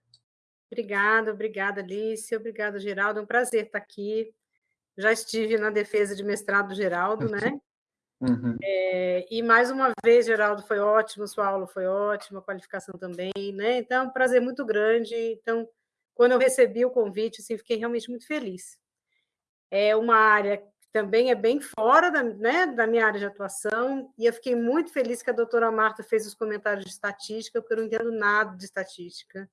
Obrigada, obrigada, Alice, obrigada, Geraldo. É um prazer estar aqui já estive na defesa de mestrado do Geraldo, né? Uhum. É, e mais uma vez, Geraldo, foi ótimo, sua aula foi ótima, a qualificação também, né? Então, é um prazer muito grande. Então, quando eu recebi o convite, assim, fiquei realmente muito feliz. É uma área que também é bem fora da, né, da minha área de atuação, e eu fiquei muito feliz que a doutora Marta fez os comentários de estatística, porque eu não entendo nada de estatística.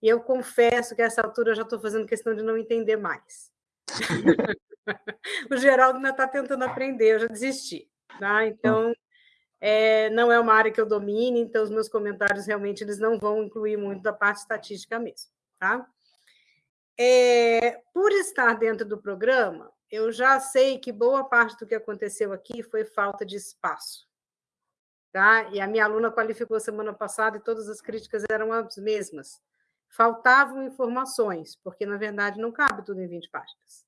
E eu confesso que a essa altura eu já estou fazendo questão de não entender mais. o Geraldo ainda está tentando aprender, eu já desisti. Tá? Então, é, não é uma área que eu domine, então os meus comentários realmente eles não vão incluir muito da parte estatística mesmo. Tá? É, por estar dentro do programa, eu já sei que boa parte do que aconteceu aqui foi falta de espaço. Tá? E a minha aluna qualificou semana passada e todas as críticas eram as mesmas faltavam informações, porque, na verdade, não cabe tudo em 20 páginas,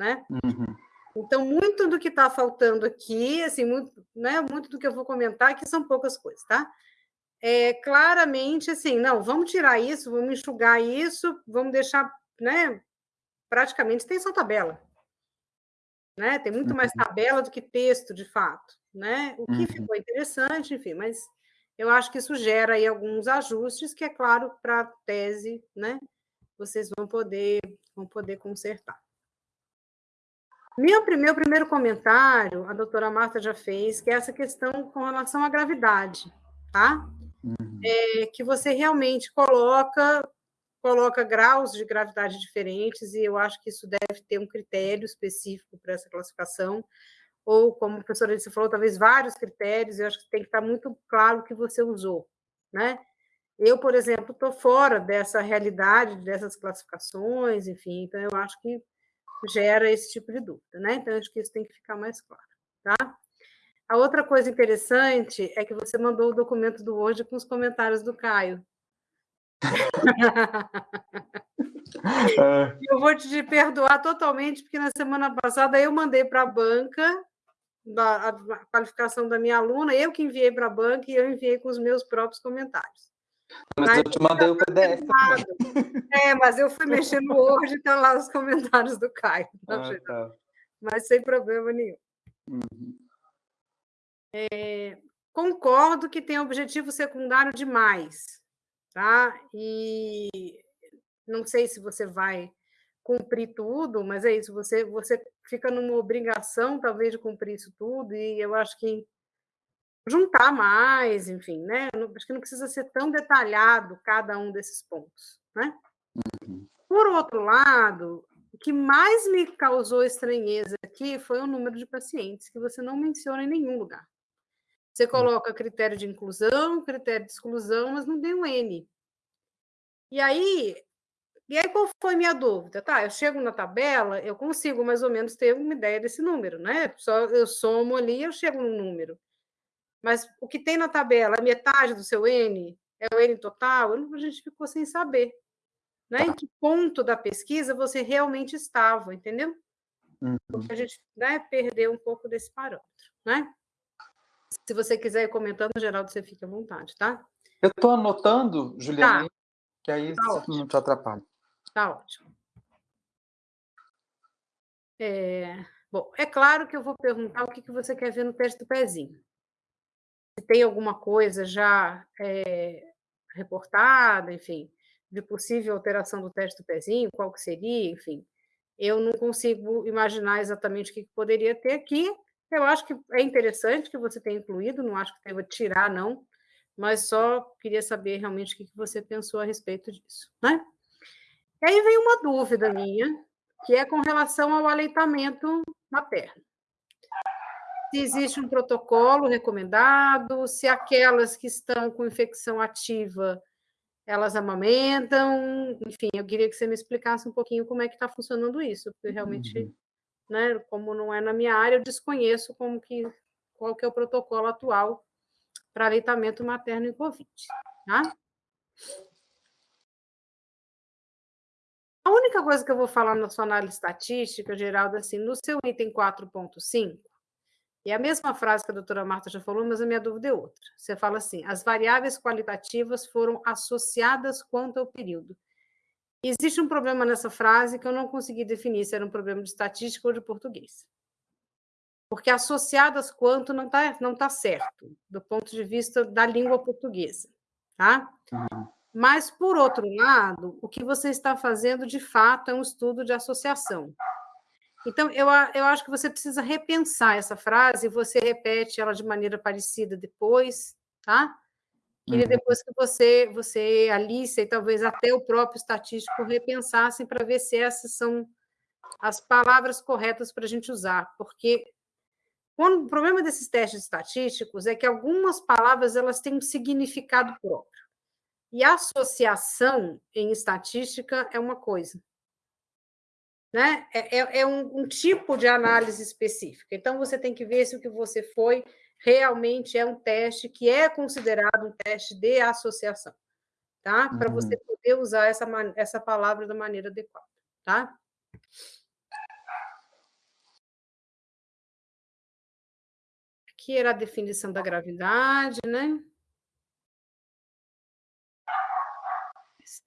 né? Uhum. Então, muito do que está faltando aqui, assim, muito, né, muito do que eu vou comentar, que são poucas coisas, tá? É, claramente, assim, não, vamos tirar isso, vamos enxugar isso, vamos deixar, né, praticamente tem só tabela, né? Tem muito mais uhum. tabela do que texto, de fato, né? O que uhum. ficou interessante, enfim, mas eu acho que isso gera aí alguns ajustes que, é claro, para a tese, né, vocês vão poder, vão poder consertar. Meu, meu primeiro comentário, a doutora Marta já fez, que é essa questão com relação à gravidade, tá? Uhum. É, que você realmente coloca coloca graus de gravidade diferentes, e eu acho que isso deve ter um critério específico para essa classificação, ou, como a professora Alice falou, talvez vários critérios, eu acho que tem que estar muito claro o que você usou, né? Eu, por exemplo, estou fora dessa realidade, dessas classificações, enfim, então eu acho que gera esse tipo de dúvida, né? Então, acho que isso tem que ficar mais claro, tá? A outra coisa interessante é que você mandou o documento do Word com os comentários do Caio. É. Eu vou te perdoar totalmente, porque na semana passada eu mandei para a banca da, a qualificação da minha aluna, eu que enviei para a banca e eu enviei com os meus próprios comentários. Mas, mas eu te mandei o PDF. É, mas eu fui mexer no Word e estão lá os comentários do Caio. Ah, tá. Mas sem problema nenhum. Uhum. É, concordo que tem objetivo secundário demais, tá? E não sei se você vai cumprir tudo, mas é isso, você, você fica numa obrigação, talvez, de cumprir isso tudo, e eu acho que juntar mais, enfim, né? Acho que não precisa ser tão detalhado cada um desses pontos, né? Uhum. Por outro lado, o que mais me causou estranheza aqui foi o número de pacientes, que você não menciona em nenhum lugar. Você hum. coloca critério de inclusão, critério de exclusão, mas não tem um N. E aí, e aí qual foi minha dúvida? Tá, eu chego na tabela, eu consigo mais ou menos ter uma ideia desse número, né? Só eu somo ali, eu chego no número. Mas o que tem na tabela é metade do seu N? É o N total? A gente ficou sem saber. Né? Em que ponto da pesquisa você realmente estava, entendeu? Uhum. Porque a gente né, perdeu um pouco desse parâmetro, né? Se você quiser ir comentando, Geraldo, você fica à vontade, tá? Eu estou anotando, Juliana, tá. que aí tá não te atrapalha. Tá ótimo. É, bom, é claro que eu vou perguntar o que, que você quer ver no teste do pezinho. Se tem alguma coisa já é, reportada, enfim, de possível alteração do teste do pezinho, qual que seria, enfim. Eu não consigo imaginar exatamente o que, poderia ter aqui, eu acho que é interessante que você tenha incluído, não acho que deva tirar, não, mas só queria saber realmente o que você pensou a respeito disso, né? E aí vem uma dúvida minha, que é com relação ao aleitamento materno. Se existe um protocolo recomendado, se aquelas que estão com infecção ativa, elas amamentam, enfim, eu queria que você me explicasse um pouquinho como é que está funcionando isso, porque realmente uhum né? Como não é na minha área, eu desconheço como que qual que é o protocolo atual para aleitamento materno em COVID, tá? A única coisa que eu vou falar na sua análise estatística, Geraldo, assim, no seu item 4.5, é a mesma frase que a doutora Marta já falou, mas a minha dúvida é outra. Você fala assim, as variáveis qualitativas foram associadas quanto ao período. Existe um problema nessa frase que eu não consegui definir se era um problema de estatística ou de português. Porque associadas quanto não está não tá certo, do ponto de vista da língua portuguesa. Tá? Uhum. Mas, por outro lado, o que você está fazendo, de fato, é um estudo de associação. Então, eu, eu acho que você precisa repensar essa frase, e você repete ela de maneira parecida depois, tá? Queria uhum. depois que você, você, Alice, e talvez até o próprio estatístico repensassem para ver se essas são as palavras corretas para a gente usar, porque quando, o problema desses testes estatísticos é que algumas palavras elas têm um significado próprio. E associação em estatística é uma coisa. Né? É, é, é um, um, tipo de análise específica. Então, você tem que ver se o que você foi realmente é um teste que é considerado um teste de associação, tá? Para você uhum. poder usar essa, essa palavra da maneira adequada, tá? Aqui era a definição da gravidade, né?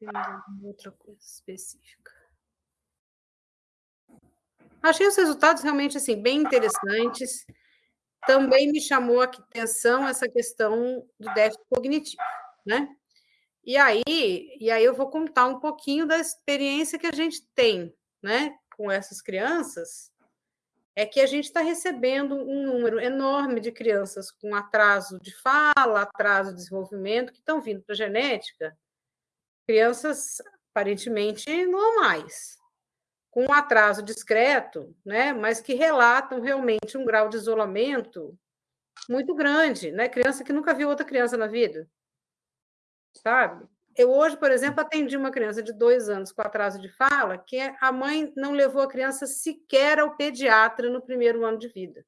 Alguma outra coisa específica. Achei os resultados realmente assim bem interessantes. Também me chamou a atenção essa questão do déficit cognitivo, né? E aí, e aí eu vou contar um pouquinho da experiência que a gente tem, né, com essas crianças, é que a gente está recebendo um número enorme de crianças com atraso de fala, atraso de desenvolvimento, que estão vindo para a genética, crianças aparentemente normais, com um atraso discreto, né, mas que relatam realmente um grau de isolamento muito grande, né? Criança que nunca viu outra criança na vida. sabe? Eu hoje, por exemplo, atendi uma criança de dois anos com atraso de fala, que a mãe não levou a criança sequer ao pediatra no primeiro ano de vida.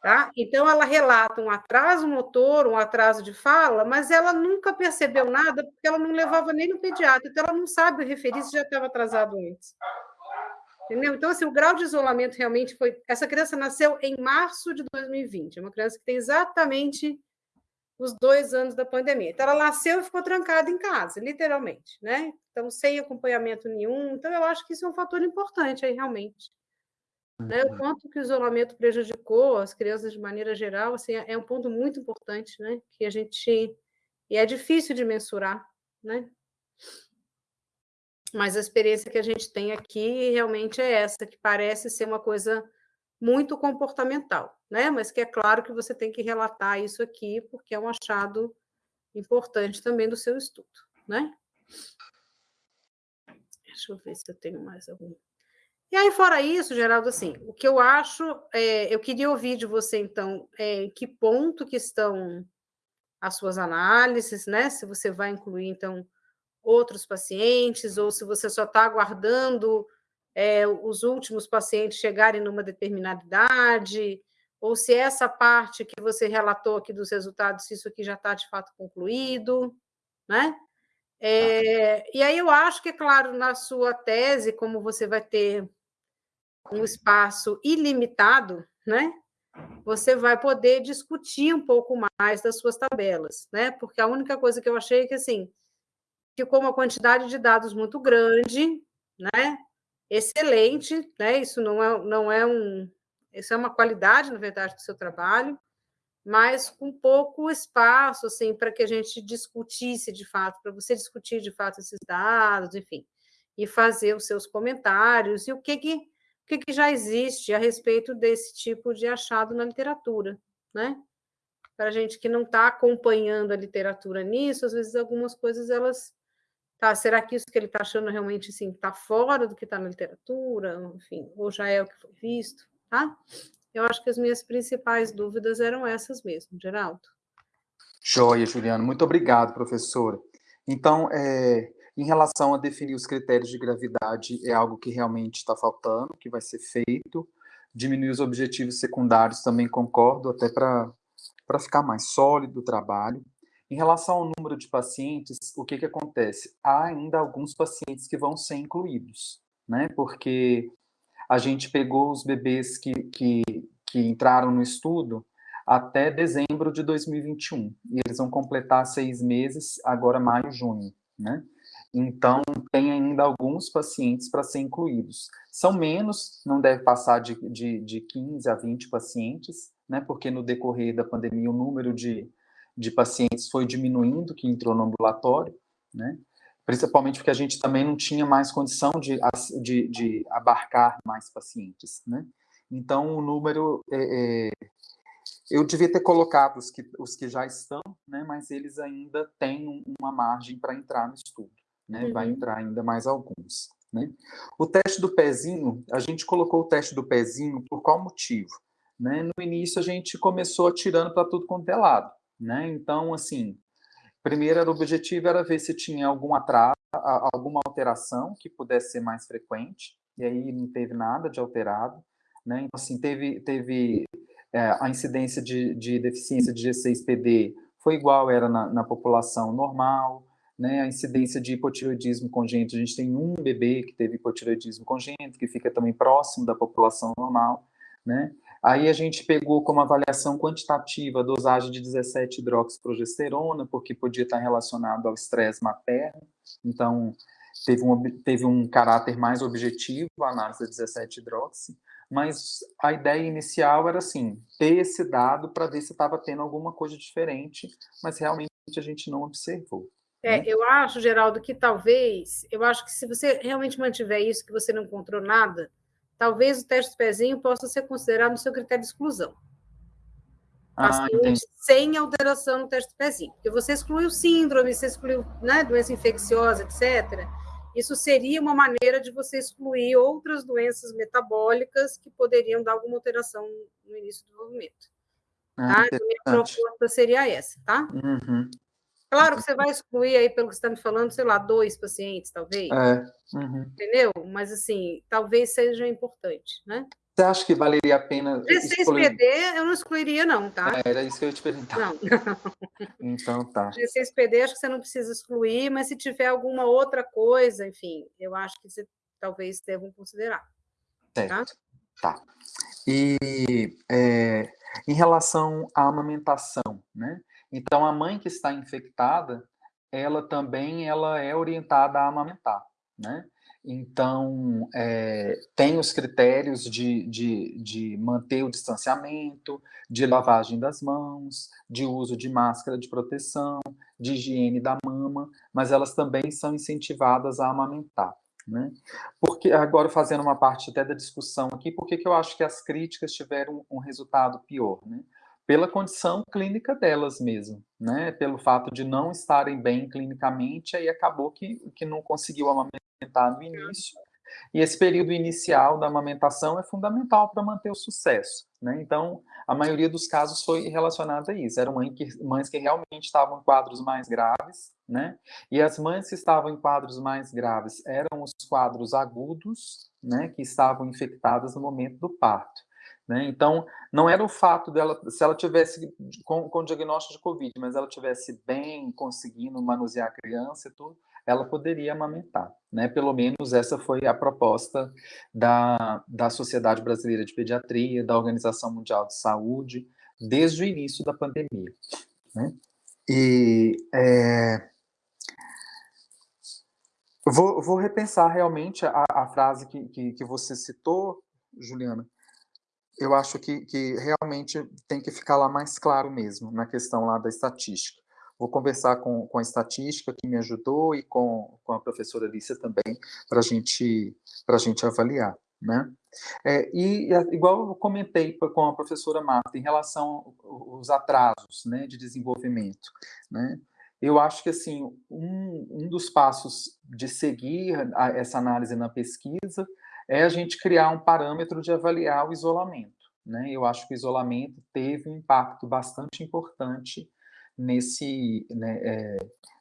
Tá? Então, ela relata um atraso motor, um atraso de fala, mas ela nunca percebeu nada, porque ela não levava nem no pediatra, então ela não sabe referir se já estava atrasado antes. Entendeu? Então, assim, o grau de isolamento realmente foi. Essa criança nasceu em março de 2020, é uma criança que tem exatamente os dois anos da pandemia. Então, ela nasceu e ficou trancada em casa, literalmente, né? Então, sem acompanhamento nenhum. Então, eu acho que isso é um fator importante aí, realmente. Né? O quanto que o isolamento prejudicou as crianças de maneira geral, assim, é um ponto muito importante, né? Que a gente... E é difícil de mensurar, né? Mas a experiência que a gente tem aqui realmente é essa, que parece ser uma coisa muito comportamental, né? Mas que é claro que você tem que relatar isso aqui, porque é um achado importante também do seu estudo, né? Deixa eu ver se eu tenho mais algum. E aí, fora isso, Geraldo, assim, o que eu acho, é, eu queria ouvir de você, então, é, em que ponto que estão as suas análises, né? Se você vai incluir, então, outros pacientes, ou se você só está aguardando é, os últimos pacientes chegarem numa determinada idade, ou se essa parte que você relatou aqui dos resultados, se isso aqui já está de fato concluído, né? É, e aí eu acho que, claro, na sua tese, como você vai ter um espaço ilimitado, né? Você vai poder discutir um pouco mais das suas tabelas, né? Porque a única coisa que eu achei é que assim ficou uma quantidade de dados muito grande, né? Excelente, né? Isso não é, não é um, isso é uma qualidade, na verdade, do seu trabalho, mas com pouco espaço, assim, para que a gente discutisse de fato, para você discutir de fato esses dados, enfim, e fazer os seus comentários e o que que que, que já existe a respeito desse tipo de achado na literatura, né? Para a gente que não está acompanhando a literatura nisso, às vezes algumas coisas elas tá, será que isso que ele está achando realmente assim está fora do que está na literatura, enfim, ou já é o que foi visto, tá? Eu acho que as minhas principais dúvidas eram essas mesmo, Geraldo. Joia, Juliana. Muito obrigado, professora. Então, é, em relação a definir os critérios de gravidade, é algo que realmente está faltando, que vai ser feito. Diminuir os objetivos secundários, também concordo, até para ficar mais sólido o trabalho. Em relação ao número de pacientes, o que, que acontece? Há ainda alguns pacientes que vão ser incluídos, né? Porque a gente pegou os bebês que, que, que entraram no estudo até dezembro de 2021, e eles vão completar seis meses, agora maio, junho, né? Então, tem ainda alguns pacientes para ser incluídos. São menos, não deve passar de, de, de 15 a 20 pacientes, né, porque no decorrer da pandemia o número de, de pacientes foi diminuindo, que entrou no ambulatório, né, principalmente porque a gente também não tinha mais condição de, de, de abarcar mais pacientes. Né. Então, o número é, é, eu devia ter colocado os que, os que já estão, né, mas eles ainda têm uma margem para entrar no estudo né? Uhum. Vai entrar ainda mais alguns. Né? O teste do pezinho, a gente colocou o teste do pezinho por qual motivo? Né? No início a gente começou atirando para tudo quanto é lado. Né? Então, assim, primeiro era o objetivo era ver se tinha algum atraso, alguma alteração que pudesse ser mais frequente, e aí não teve nada de alterado. Né? Então, assim, teve, teve é, a incidência de, de deficiência de G6PD foi igual era na, na população normal, né, a incidência de hipotireoidismo congênito, a gente tem um bebê que teve hipotireoidismo congênito, que fica também próximo da população normal, né, aí a gente pegou como avaliação quantitativa a dosagem de 17 hidroxiprogesterona, porque podia estar relacionado ao estresse materno, então teve um, teve um caráter mais objetivo a análise da 17 hidroxi, mas a ideia inicial era assim, ter esse dado para ver se estava tendo alguma coisa diferente, mas realmente a gente não observou. É, né? eu acho, Geraldo, que talvez, eu acho que se você realmente mantiver isso, que você não encontrou nada, talvez o teste do pezinho possa ser considerado no seu critério de exclusão. Ah, sem alteração no teste do pezinho. Porque você excluiu síndrome, você excluiu né, doença infecciosa, etc. Isso seria uma maneira de você excluir outras doenças metabólicas que poderiam dar alguma alteração no início do desenvolvimento. Ah, tá? Então, a minha proposta seria essa, tá? Uhum. Claro que você vai excluir aí, pelo que você está me falando, sei lá, dois pacientes, talvez. É. Uhum. Entendeu? Mas, assim, talvez seja importante, né? Você acha que valeria a pena... G6PD eu não excluiria, não, tá? É, era isso que eu ia te perguntar. Não. então, tá. G6PD acho que você não precisa excluir, mas se tiver alguma outra coisa, enfim, eu acho que você talvez devam considerar. Certo. Tá. tá. E é, em relação à amamentação, né? Então, a mãe que está infectada, ela também ela é orientada a amamentar, né? Então, é, tem os critérios de, de, de manter o distanciamento, de lavagem das mãos, de uso de máscara de proteção, de higiene da mama, mas elas também são incentivadas a amamentar. Né? Porque, agora fazendo uma parte até da discussão aqui, por que eu acho que as críticas tiveram um resultado pior? Né? Pela condição clínica delas mesmo, né? pelo fato de não estarem bem clinicamente, aí acabou que, que não conseguiu amamentar no início, e esse período inicial da amamentação é fundamental para manter o sucesso. Né? Então, a maioria dos casos foi relacionada a isso. Eram mães que, mães que realmente estavam em quadros mais graves, né? E as mães que estavam em quadros mais graves eram os quadros agudos, né? Que estavam infectadas no momento do parto. Né? Então, não era o fato dela, se ela tivesse com, com diagnóstico de Covid, mas ela tivesse bem, conseguindo manusear a criança e tudo, ela poderia amamentar. Né? Pelo menos essa foi a proposta da, da Sociedade Brasileira de Pediatria, da Organização Mundial de Saúde, desde o início da pandemia. Né? E é, vou, vou repensar realmente a, a frase que, que, que, você citou, Juliana. Eu acho que, que realmente tem que ficar lá mais claro mesmo, na questão lá da estatística. Vou conversar com, com a estatística que me ajudou e com, com a professora Alicia também, para gente, a gente avaliar. Né? É, e, igual eu comentei com a professora Marta, em relação aos atrasos né, de desenvolvimento, né? eu acho que assim um, um dos passos de seguir a, essa análise na pesquisa é a gente criar um parâmetro de avaliar o isolamento. Né? Eu acho que o isolamento teve um impacto bastante importante nesse, né, é,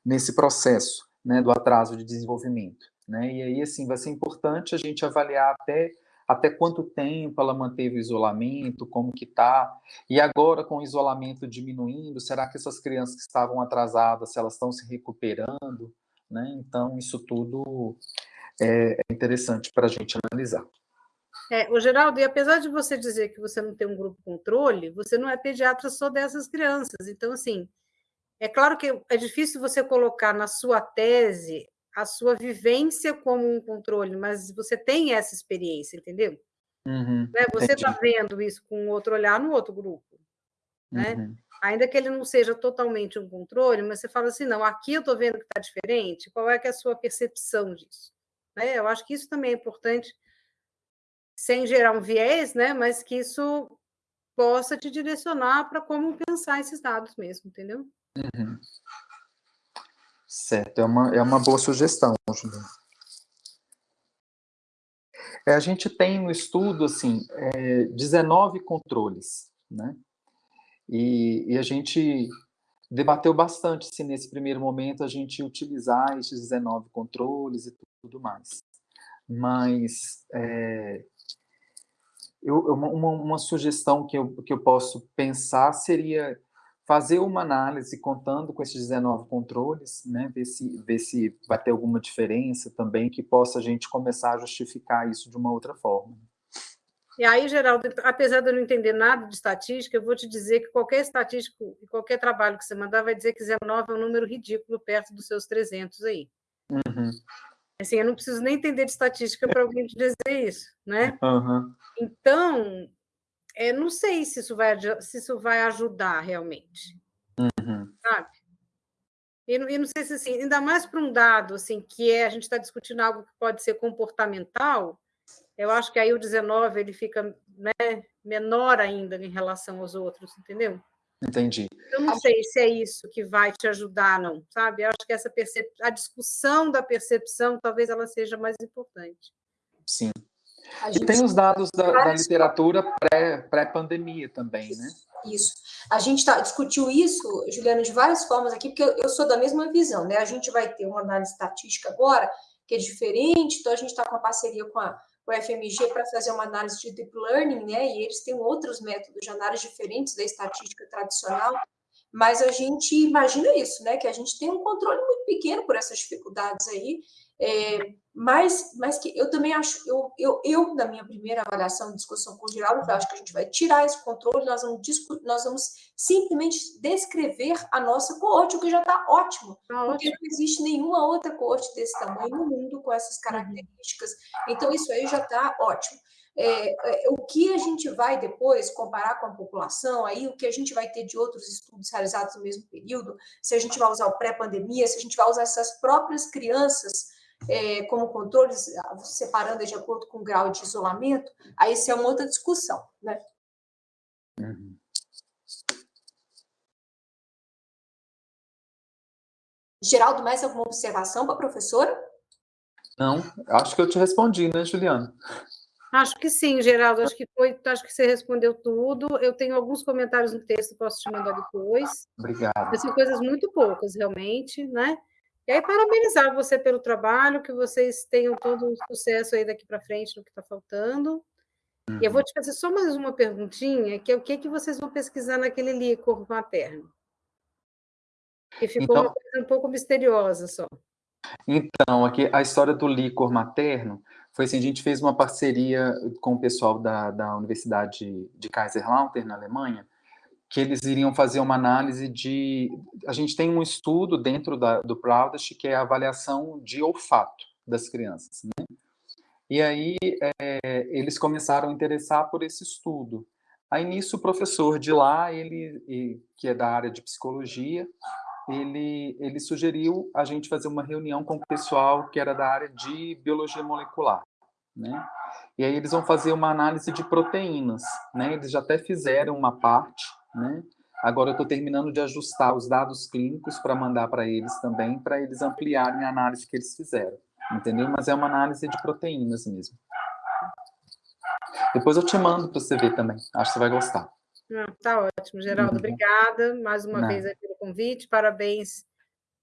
nesse processo né, do atraso de desenvolvimento. Né? E aí, assim, vai ser importante a gente avaliar até, até quanto tempo ela manteve o isolamento, como que está, e agora com o isolamento diminuindo, será que essas crianças que estavam atrasadas, se elas estão se recuperando? Né? Então, isso tudo é, é interessante para a gente analisar. É, o Geraldo, e apesar de você dizer que você não tem um grupo controle, você não é pediatra só dessas crianças. Então, assim, é claro que é difícil você colocar na sua tese a sua vivência como um controle, mas você tem essa experiência, entendeu? Uhum, né? Você está vendo isso com outro olhar no outro grupo, né? Uhum. Ainda que ele não seja totalmente um controle, mas você fala assim, não, aqui eu estou vendo que está diferente, qual é que é a sua percepção disso? Né? Eu acho que isso também é importante, sem gerar um viés, né? mas que isso possa te direcionar para como pensar esses dados mesmo, entendeu? Uhum. Certo, é uma, é uma boa sugestão, Juliana. É, a gente tem no estudo, assim, é, 19 controles, né? E, e, a gente debateu bastante se nesse primeiro momento a gente utilizar esses 19 controles e tudo mais. Mas é, eu, uma, uma sugestão que eu, que eu posso pensar seria fazer uma análise contando com esses 19 controles, né, ver se, ver se vai ter alguma diferença também, que possa a gente começar a justificar isso de uma outra forma. E aí, Geraldo, apesar de eu não entender nada de estatística, eu vou te dizer que qualquer estatístico e qualquer trabalho que você mandar vai dizer que 19 é um número ridículo perto dos seus 300 aí. Uhum. Assim, eu não preciso nem entender de estatística para alguém te dizer isso, né? Uhum. Então, é, não sei se isso vai, se isso vai ajudar realmente. Uhum. Sabe? E, e, não sei se assim, ainda mais para um dado assim, que é a gente está discutindo algo que pode ser comportamental, eu acho que aí o 19 ele fica né, menor ainda em relação aos outros, entendeu? Entendi. Eu não sei se é isso que vai te ajudar, não, sabe? Eu acho que essa percep... a discussão da percepção talvez ela seja mais importante. Sim, e tem os dados da, da literatura pré-pandemia pré também, né? Isso. A gente tá, discutiu isso, Juliana, de várias formas aqui, porque eu, eu sou da mesma visão, né? A gente vai ter uma análise estatística agora, que é diferente, então a gente está com a parceria com a, a FMG para fazer uma análise de deep learning, né? E eles têm outros métodos de análise diferentes da estatística tradicional, mas a gente imagina isso, né? Que a gente tem um controle muito pequeno por essas dificuldades aí, é, mas, mas que eu também acho, eu, eu, eu, na minha primeira avaliação, discussão com o Geraldo, eu acho que a gente vai tirar esse controle, nós vamos, nós vamos simplesmente descrever a nossa coorte, o que já está ótimo, ah, porque ótimo. não existe nenhuma outra coorte desse tamanho no mundo com essas uhum. características. Então, isso aí já está ótimo. É, é, o que a gente vai depois comparar com a população, aí o que a gente vai ter de outros estudos realizados no mesmo período, se a gente vai usar o pré-pandemia, se a gente vai usar essas próprias crianças é, como controles, separando de acordo com o grau de isolamento, aí isso é uma outra discussão, né? Uhum. Geraldo, mais alguma observação para a professora? Não, acho que eu te respondi, né, Juliana? Acho que sim, Geraldo, acho que foi, acho que você respondeu tudo. Eu tenho alguns comentários no texto, posso te mandar depois. Obrigado. São coisas muito poucas, realmente, né? E aí, parabenizar você pelo trabalho, que vocês tenham todo o sucesso aí daqui para frente no que está faltando. Uhum. E eu vou uhum. te fazer só mais uma perguntinha, que é o que, que vocês vão pesquisar naquele líquor materno? Que ficou então, uma coisa um pouco misteriosa só. Então, aqui a história do líquor materno foi assim, a gente fez uma parceria com o pessoal da, da Universidade de Kaiserslautern, na Alemanha, que eles iriam fazer uma análise de... A gente tem um estudo dentro da, do Proudest, que é a avaliação de olfato das crianças. Né? E aí é, eles começaram a interessar por esse estudo. Aí nisso o professor de lá, ele que é da área de psicologia, ele, ele sugeriu a gente fazer uma reunião com o pessoal que era da área de biologia molecular. Né? E aí eles vão fazer uma análise de proteínas. Né? Eles já até fizeram uma parte, né? Agora eu estou terminando de ajustar os dados clínicos para mandar para eles também, para eles ampliarem a análise que eles fizeram, entendeu? Mas é uma análise de proteínas mesmo. Depois eu te mando para você ver também, acho que você vai gostar. Não, tá ótimo, Geraldo, uhum. obrigada mais uma Não. vez pelo convite, parabéns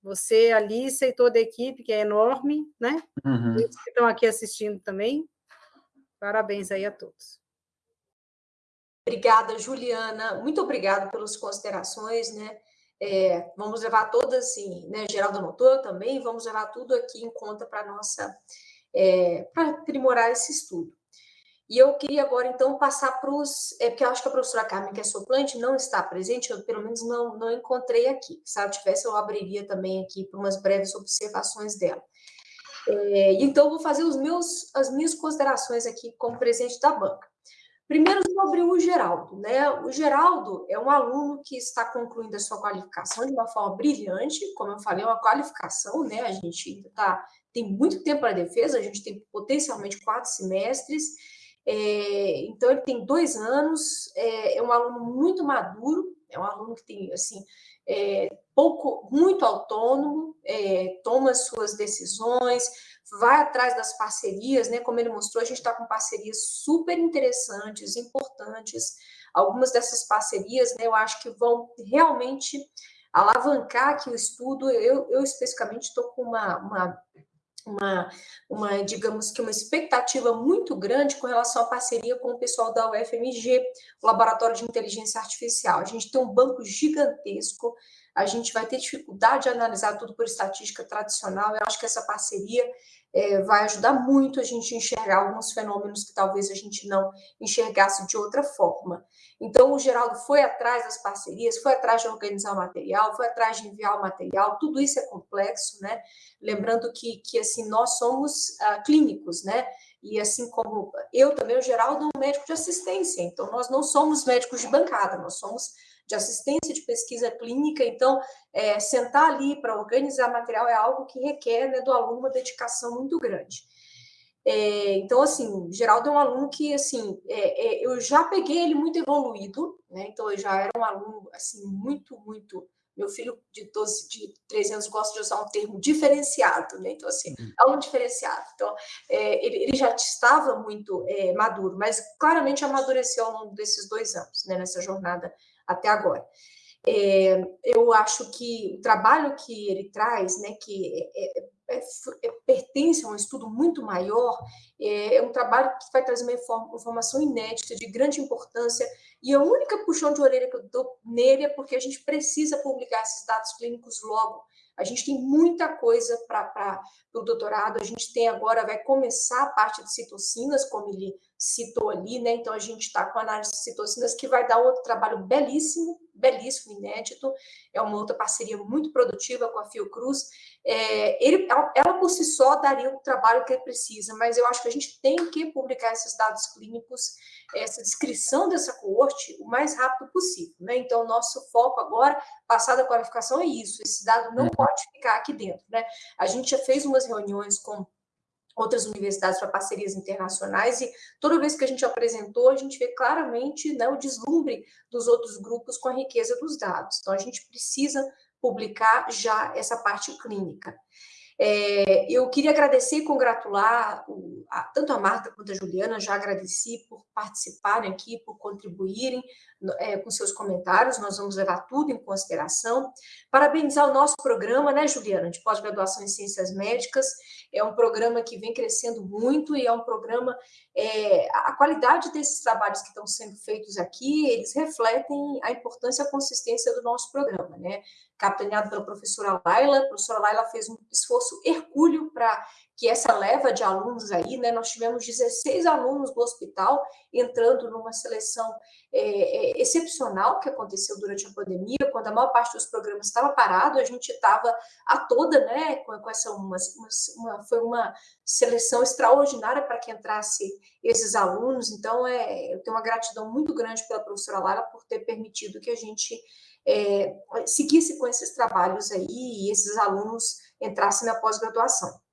você, Alice e toda a equipe, que é enorme, né? Uhum. que estão aqui assistindo também, parabéns aí a todos. Obrigada, Juliana. Muito obrigada pelas considerações, né? É, vamos levar todas, assim, né? Geraldo anotou também, vamos levar tudo aqui em conta para nossa, é, para aprimorar esse estudo. E eu queria agora, então, passar para os... É, porque eu acho que a professora Carmen, que é soplante, não está presente, eu pelo menos não, não encontrei aqui. Se ela tivesse, eu abriria também aqui para umas breves observações dela. É, então, vou fazer os meus, as minhas considerações aqui como presidente da banca. Primeiro sobre o Geraldo, né? O Geraldo é um aluno que está concluindo a sua qualificação de uma forma brilhante, como eu falei, é uma qualificação, né? A gente tá, tem muito tempo para defesa, a gente tem potencialmente quatro semestres, é, então ele tem dois anos, é, é, um aluno muito maduro, é um aluno que tem, assim, é, pouco, muito autônomo, é, toma suas decisões, vai atrás das parcerias, né? Como ele mostrou, a gente está com parcerias super interessantes, importantes. Algumas dessas parcerias, né, eu acho que vão realmente alavancar aqui o estudo. Eu, eu especificamente estou com uma, uma, uma, uma, digamos que uma expectativa muito grande com relação à parceria com o pessoal da UFMG, o Laboratório de Inteligência Artificial. A gente tem um banco gigantesco, a gente vai ter dificuldade de analisar tudo por estatística tradicional, eu acho que essa parceria é, vai ajudar muito a gente enxergar alguns fenômenos que talvez a gente não enxergasse de outra forma. Então, o Geraldo foi atrás das parcerias, foi atrás de organizar o material, foi atrás de enviar o material, tudo isso é complexo, né? Lembrando que, que assim, nós somos ah, clínicos, né? E assim como eu também, o Geraldo é um médico de assistência, então nós não somos médicos de bancada, nós somos de assistência de pesquisa clínica, então, é, sentar ali para organizar material é algo que requer né, do aluno uma dedicação muito grande. É, então, assim, Geraldo é um aluno que, assim, é, é, eu já peguei ele muito evoluído, né, então eu já era um aluno, assim, muito, muito... Meu filho de 12, de 13 anos gosta de usar um termo diferenciado, né? Então, assim, uhum. aluno diferenciado. Então, é, ele, ele, já estava muito é, maduro, mas claramente amadureceu ao longo desses dois anos, né? Nessa jornada até agora. É, eu acho que o trabalho que ele traz, né, que é, é, é, é pertence a um estudo muito maior, é, é, um trabalho que vai trazer uma informação inédita, de grande importância, e a única puxão de orelha que eu dou nele é porque a gente precisa publicar esses dados clínicos logo, a gente tem muita coisa para o doutorado, a gente tem agora, vai começar a parte de citocinas, como ele citou ali, né? Então, a gente está com análise de citocinas, que vai dar outro trabalho belíssimo, belíssimo, inédito, é uma outra parceria muito produtiva com a Fiocruz. É, ele, ela, por si só, daria o trabalho que ele precisa, mas eu acho que a gente tem que publicar esses dados clínicos, essa descrição dessa coorte, o mais rápido possível, né? Então, o nosso foco agora, passada a qualificação, é isso, esse dado não uhum. pode ficar aqui dentro, né? A gente já fez umas reuniões com outras universidades para parcerias internacionais, e toda vez que a gente apresentou, a gente vê claramente né, o deslumbre dos outros grupos com a riqueza dos dados. Então, a gente precisa publicar já essa parte clínica. É, eu queria agradecer e congratular o, a, tanto a Marta quanto a Juliana, já agradeci por participarem aqui, por contribuírem é, com seus comentários, nós vamos levar tudo em consideração. Parabenizar o nosso programa, né, Juliana, de pós-graduação em Ciências Médicas, é um programa que vem crescendo muito e é um programa, é, a qualidade desses trabalhos que estão sendo feitos aqui, eles refletem a importância e a consistência do nosso programa, né, capitaneado pela professora Laila. A professora Laila fez um esforço hercúleo para que essa leva de alunos aí, né, nós tivemos 16 alunos do hospital entrando numa seleção é, é, excepcional que aconteceu durante a pandemia, quando a maior parte dos programas estava parado, a gente estava a toda, né, com, com essa, uma, uma, foi uma seleção extraordinária para que entrasse esses alunos, então é, eu tenho uma gratidão muito grande pela professora Lara por ter permitido que a gente é, seguisse com esses trabalhos aí e esses alunos entrassem na pós-graduação.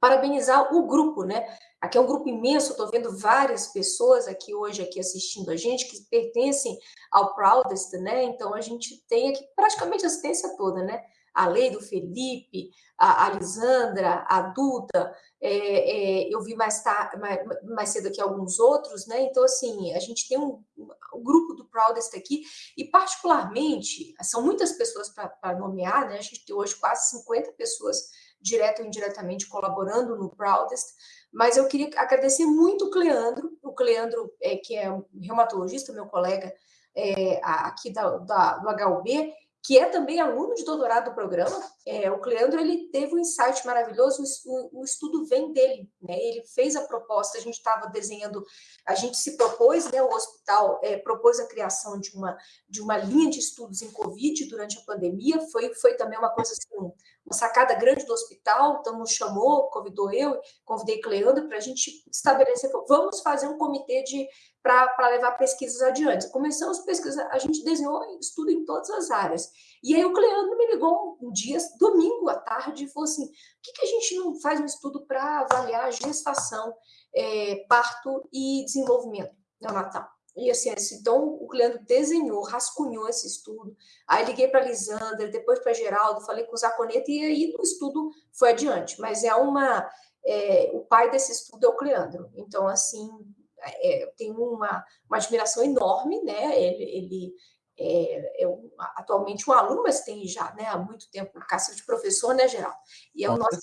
Parabenizar o grupo, né? Aqui é um grupo imenso, estou vendo várias pessoas aqui hoje aqui assistindo a gente que pertencem ao Proudest, né? Então a gente tem aqui praticamente a assistência toda, né? A Lei do Felipe, a, a Lisandra, a Duda, é, é, eu vi mais, tarde, mais, mais, cedo aqui alguns outros, né? Então, assim, a gente tem um, um grupo do Proudest aqui, e particularmente, são muitas pessoas para nomear, né? A gente tem hoje quase 50 pessoas direto ou indiretamente colaborando no Proudest, mas eu queria agradecer muito o Cleandro, o Cleandro, é, que é um reumatologista, meu colega é, aqui da, da, do HUB, que é também aluno de doutorado do programa, é, o Cleandro, ele teve um insight maravilhoso, o, o estudo vem dele, né? ele fez a proposta, a gente estava desenhando, a gente se propôs, né, o hospital é, propôs a criação de uma, de uma linha de estudos em Covid durante a pandemia, foi, foi também uma coisa assim, uma sacada grande do hospital, então nos chamou, convidou eu, convidei Cleandro para a gente estabelecer, vamos fazer um comitê de para levar pesquisas adiante. Começamos pesquisa, a gente desenhou estudo em todas as áreas. E aí o Cleandro me ligou um dia, domingo à tarde, falou assim, por que, que a gente não faz um estudo para avaliar gestação, é, parto e desenvolvimento neonatal? E assim, então o Cleandro desenhou, rascunhou esse estudo. Aí liguei para a Lisandra, depois para Geraldo, falei com o Zaconeta, e aí o estudo foi adiante. Mas é uma. É, o pai desse estudo é o Cleandro. Então, assim, é, eu tenho uma, uma admiração enorme, né? Ele, ele é, é um, atualmente um aluno, mas tem já né, há muito tempo o cacife de professor, né, Geraldo? E é o nosso,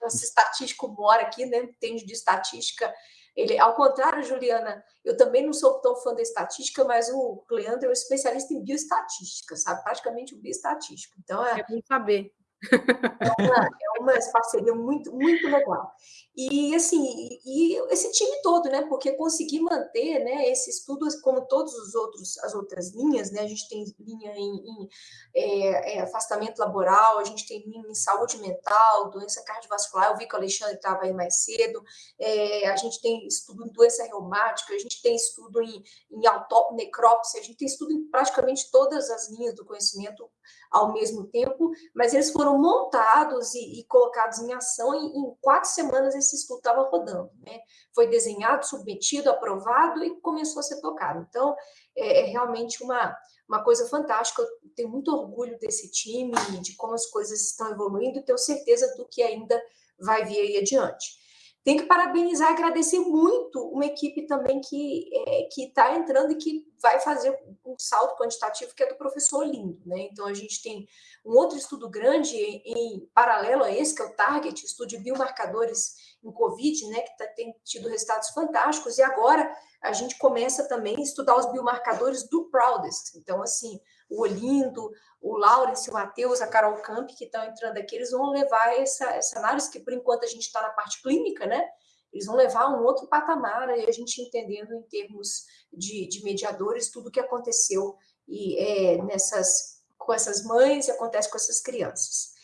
nosso estatístico mora aqui, né? Entende de estatística. Ele, ao contrário, Juliana, eu também não sou tão fã da estatística, mas o Leandro é um especialista em bioestatística, sabe? Praticamente o bioestatístico. Então, é, é bom saber. É uma, é uma parceria muito, muito legal. E, assim, e esse time todo, né? Porque conseguir manter né, esse estudo, como todos os outros, as outras linhas, né? A gente tem linha em, em é, é, afastamento laboral, a gente tem linha em saúde mental, doença cardiovascular, eu vi que o Alexandre estava aí mais cedo, é, a gente tem estudo em doença reumática, a gente tem estudo em, em necrópsia, a gente tem estudo em praticamente todas as linhas do conhecimento ao mesmo tempo, mas eles foram montados e, e colocados em ação e em quatro semanas esse estudo estava rodando, né? Foi desenhado, submetido, aprovado e começou a ser tocado. Então, é, é realmente uma, uma coisa fantástica, eu tenho muito orgulho desse time, de como as coisas estão evoluindo e tenho certeza do que ainda vai vir aí adiante. Tem que parabenizar e agradecer muito uma equipe também que é, está entrando e que vai fazer um salto quantitativo, que é do professor Lindo. Né? Então, a gente tem um outro estudo grande em, em paralelo a esse, que é o Target, estudo de biomarcadores em Covid, né, que tá, tem tido resultados fantásticos, e agora a gente começa também a estudar os biomarcadores do Proudest. Então, assim, o Olindo, o Laurence, o Matheus, a Carol Camp, que estão entrando aqui, eles vão levar essa, essa análise, que por enquanto a gente está na parte clínica, né? Eles vão levar um outro patamar, e a gente entendendo em termos de, de mediadores tudo o que aconteceu e, é, nessas, com essas mães e acontece com essas crianças.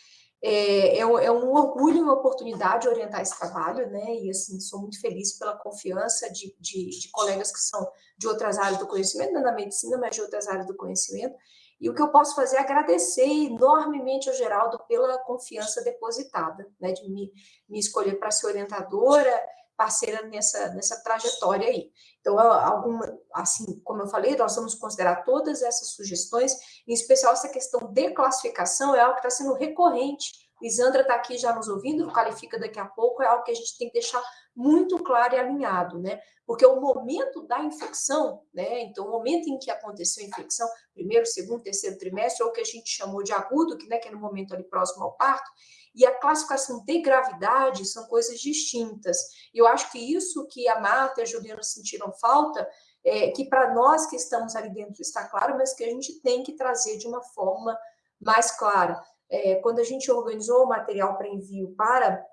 É, é, é, um orgulho e uma oportunidade orientar esse trabalho, né? E assim, sou muito feliz pela confiança de, de, de colegas que são de outras áreas do conhecimento, não da medicina, mas de outras áreas do conhecimento. E o que eu posso fazer é agradecer enormemente ao Geraldo pela confiança depositada, né? De me, me escolher para ser orientadora, parceira nessa, nessa trajetória aí. Então, alguma, assim, como eu falei, nós vamos considerar todas essas sugestões, em especial essa questão de classificação, é algo que está sendo recorrente. Lisandra está aqui já nos ouvindo, qualifica daqui a pouco, é algo que a gente tem que deixar muito claro e alinhado, né? Porque o momento da infecção, né? Então, o momento em que aconteceu a infecção, primeiro, segundo, terceiro trimestre, ou o que a gente chamou de agudo, que, né, que é no momento ali próximo ao parto, e a classificação de gravidade são coisas distintas. E eu acho que isso que a Marta e a Juliana sentiram falta, é, que para nós que estamos ali dentro está claro, mas que a gente tem que trazer de uma forma mais clara. É, quando a gente organizou o material para envio para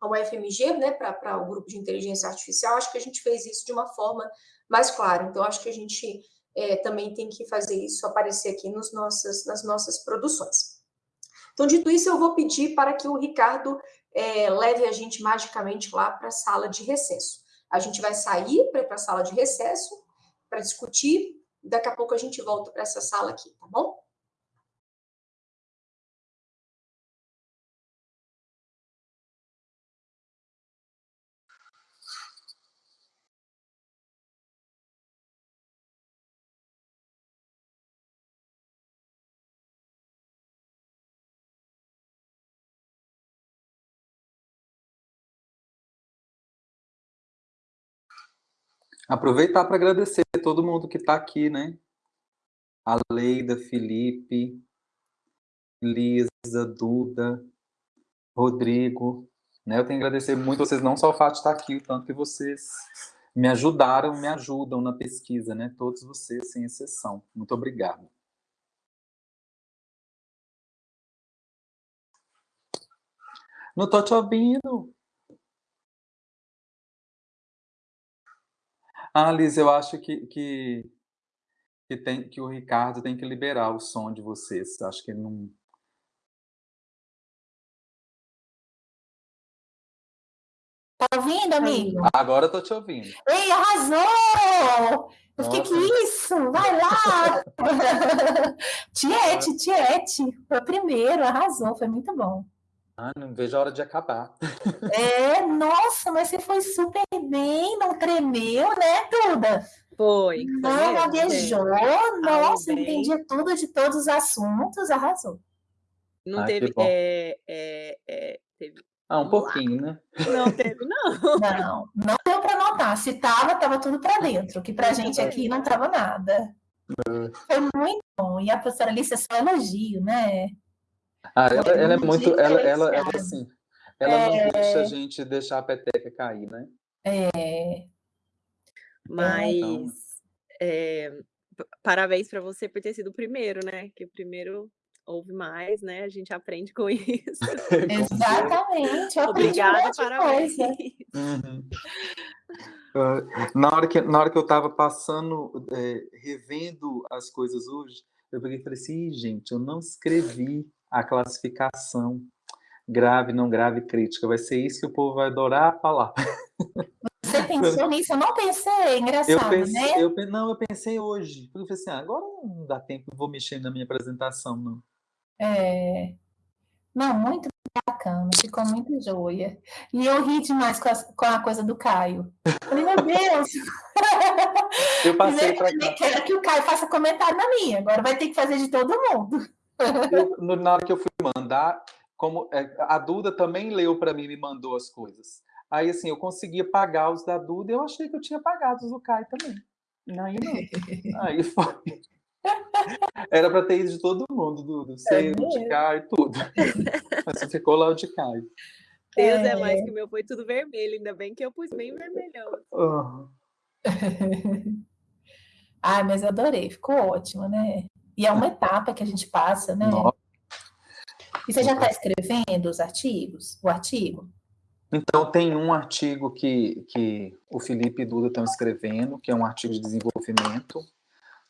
a UFMG, né, para o grupo de inteligência artificial, acho que a gente fez isso de uma forma mais clara. Então, acho que a gente é, também tem que fazer isso aparecer aqui nos nossas, nas nossas produções. Então, dito isso, eu vou pedir para que o Ricardo é, leve a gente magicamente lá para a sala de recesso. A gente vai sair para a sala de recesso para discutir, daqui a pouco a gente volta para essa sala aqui, tá bom? Aproveitar para agradecer todo mundo que está aqui, né? A Leida, Felipe, Lisa, Duda, Rodrigo. Né? Eu tenho que agradecer muito vocês, não só o fato de estar aqui, o tanto que vocês me ajudaram, me ajudam na pesquisa, né? Todos vocês, sem exceção. Muito obrigado. Não estou te ouvindo. Ah, Liz, eu acho que, que, que, tem, que o Ricardo tem que liberar o som de vocês. Acho que ele não... Tá ouvindo, amigo? Agora eu tô te ouvindo. Ei, arrasou! Eu fiquei, que isso? Vai lá! Tiete, Tiete, foi o primeiro, arrasou, foi muito bom. Ah, não vejo a hora de acabar. É, nossa, mas você foi super bem, não tremeu, né, Duda? Foi. Não gaguejou, nossa, entendia tudo de todos os assuntos, arrasou. Não ah, teve, é, é, é, teve. Ah, um pouquinho, né? Não teve, não. Não, não deu para notar. Se tava, tava tudo para dentro, que pra gente aqui não tava nada. É. Foi muito bom. E a professora Alice é só elogio, né? Ah, ela, ela é muito, ela, ela, ela, assim, ela é... não deixa a gente deixar a peteca cair, né? É. Mas então... é, parabéns para você por ter sido o primeiro, né? Que o primeiro houve mais, né? A gente aprende com isso. Exatamente. Obrigada, parabéns. Uhum. Uh, na, hora que, na hora que eu estava passando, é, revendo as coisas hoje, eu peguei e falei assim, gente, eu não escrevi a classificação grave, não grave, crítica. Vai ser isso que o povo vai adorar falar. Você pensou nisso? Eu não pensei, engraçado, eu pensei, né? Eu, não, eu pensei hoje. Eu falei assim, ah, agora não dá tempo, vou mexer na minha apresentação, não. É... Não, muito bacana, ficou muito joia. E eu ri demais com a, com a coisa do Caio. Falei, meu Deus! Eu passei para cá. Quero que o Caio faça comentário na minha, agora vai ter que fazer de todo mundo. Eu, na hora que eu fui mandar, como é, a Duda também leu para mim, me mandou as coisas. Aí, assim, eu conseguia pagar os da Duda e eu achei que eu tinha pagado os do Caio também. Aí não. Aí foi. Era para ter ido de todo mundo, Duda. Você, é de Caio, tudo. Mas ficou lá o de Caio. Deus é. é mais que o meu foi tudo vermelho, ainda bem que eu pus bem vermelhão. Uhum. Ai, mas adorei, ficou ótimo, né? E é uma etapa que a gente passa, né? Nossa. E você já está escrevendo os artigos? O artigo? Então, tem um artigo que, que o Felipe e Duda estão escrevendo, que é um artigo de desenvolvimento,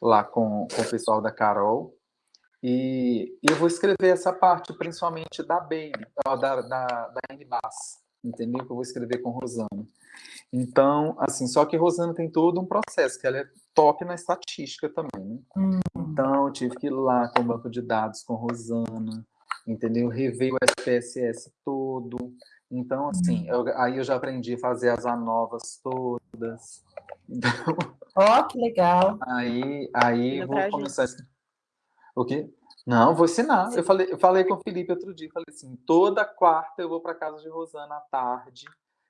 lá com, com o pessoal da Carol. E eu vou escrever essa parte, principalmente da Baby, da, da, da entendeu? Que eu vou escrever com Rosana. Então, assim, só que Rosana tem todo um processo, que ela é top na estatística também, né? Hum. Então, eu tive que ir lá com o banco de dados com Rosana, entendeu? Rever o SPSS todo. Então, assim, hum. eu, aí eu já aprendi a fazer as ANOVAs todas. Então, Ó, oh, que legal. Aí, aí vou começar... Gente. O quê? Não, vou ensinar. Eu falei, eu falei com o Felipe outro dia, falei assim, toda quarta eu vou para casa de Rosana à tarde,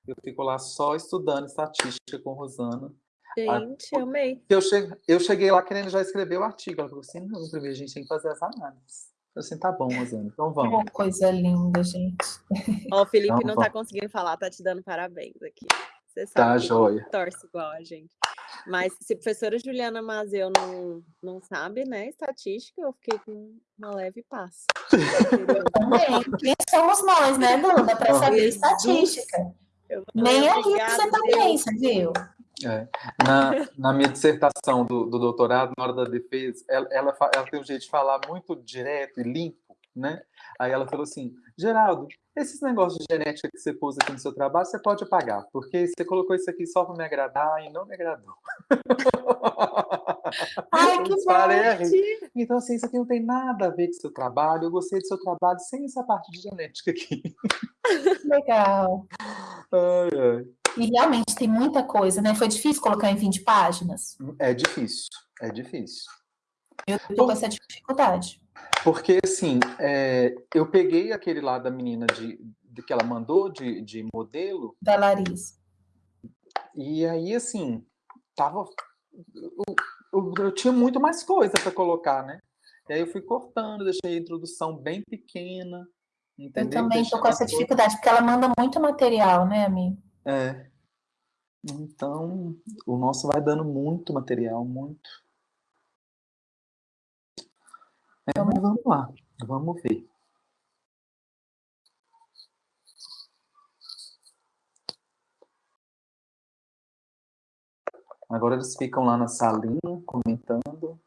eu fico lá só estudando estatística com Rosana. Gente, amei. Eu cheguei, eu cheguei lá querendo já escrever o artigo. Ela falou assim: não, primeiro a gente tem que fazer as análises. Eu falei assim: tá bom, Rosana, então vamos. Que coisa linda, gente. Ó, o Felipe então, não tá conseguindo falar, tá te dando parabéns aqui. Você sabe tá, joia. Torce igual a gente. Mas se a professora Juliana Mazeu não, não sabe, né, estatística, eu fiquei com uma leve paz. Também. Quem somos nós, né, Duda, para saber estatística? Nem a você também, você viu? É. Na, na, minha dissertação do, do, doutorado, na hora da defesa, ela, ela, ela, tem um jeito de falar muito direto e limpo, né? Aí ela falou assim, Geraldo, esses negócios de genética que você pôs aqui no seu trabalho, você pode apagar, porque você colocou isso aqui só para me agradar e não me agradou. Ai, que bom! Então, assim, isso aqui não tem nada a ver com o seu trabalho. Eu gostei do seu trabalho sem essa parte de genética aqui. Legal. Ai, ai. E realmente tem muita coisa, né? Foi difícil colocar em 20 páginas? É difícil, é difícil. Eu tô com essa dificuldade. Porque, assim, é, eu peguei aquele lá da menina de, de que ela mandou de, de modelo. Da Larissa. E aí, assim, tava. Eu, eu, eu tinha muito mais coisa para colocar, né? E aí eu fui cortando, deixei a introdução bem pequena. Entendeu? Eu também estou com essa dificuldade, porque ela manda muito material, né, amigo? É. Então, o nosso vai dando muito material, muito. É, mas vamos lá, vamos ver. Agora eles ficam lá na salinha comentando.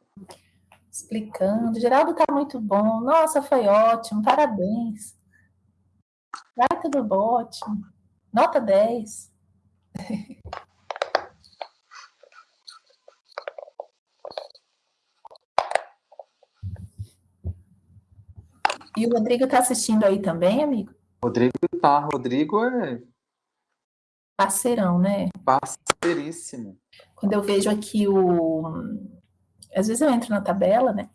Explicando. Geraldo tá muito bom. Nossa, foi ótimo. Parabéns. Vai tudo ótimo. Nota 10. E o Rodrigo está assistindo aí também, amigo? Rodrigo tá. Rodrigo é. Parceirão, né? Parceiríssimo. Quando eu vejo aqui o. Às vezes eu entro na tabela, né?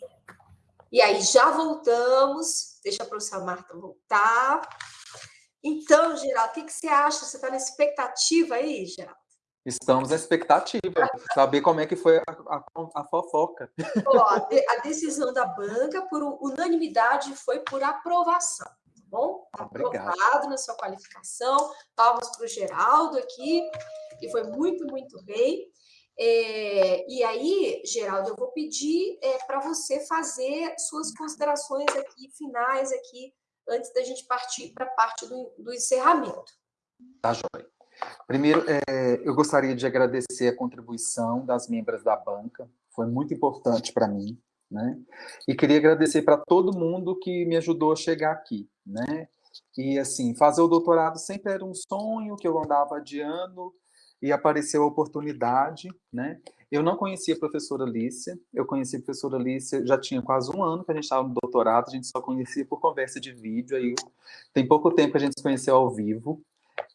E aí, já voltamos. Deixa a professora Marta voltar. Então, Geraldo, o que, que você acha? Você está na expectativa aí, Geraldo? Estamos na expectativa, saber como é que foi a, a, a fofoca. Ó, a, decisão da banca, por unanimidade, foi por aprovação, tá bom? Tá aprovado na sua qualificação, palmas para o Geraldo aqui, e foi muito, muito bem. É, e aí, Geraldo, eu vou pedir é, para você fazer suas considerações aqui, finais aqui, antes da gente partir para a parte do, do encerramento. Tá, joia. Primeiro, é, eu gostaria de agradecer a contribuição das membros da banca, foi muito importante para mim, né? E queria agradecer para todo mundo que me ajudou a chegar aqui, né? E, assim, fazer o doutorado sempre era um sonho que eu andava adiando e apareceu a oportunidade, né? Eu não conhecia a professora Lícia, eu conheci a professora Lícia, já tinha quase um ano que a gente estava no doutorado, a gente só conhecia por conversa de vídeo, aí tem pouco tempo que a gente se conheceu ao vivo,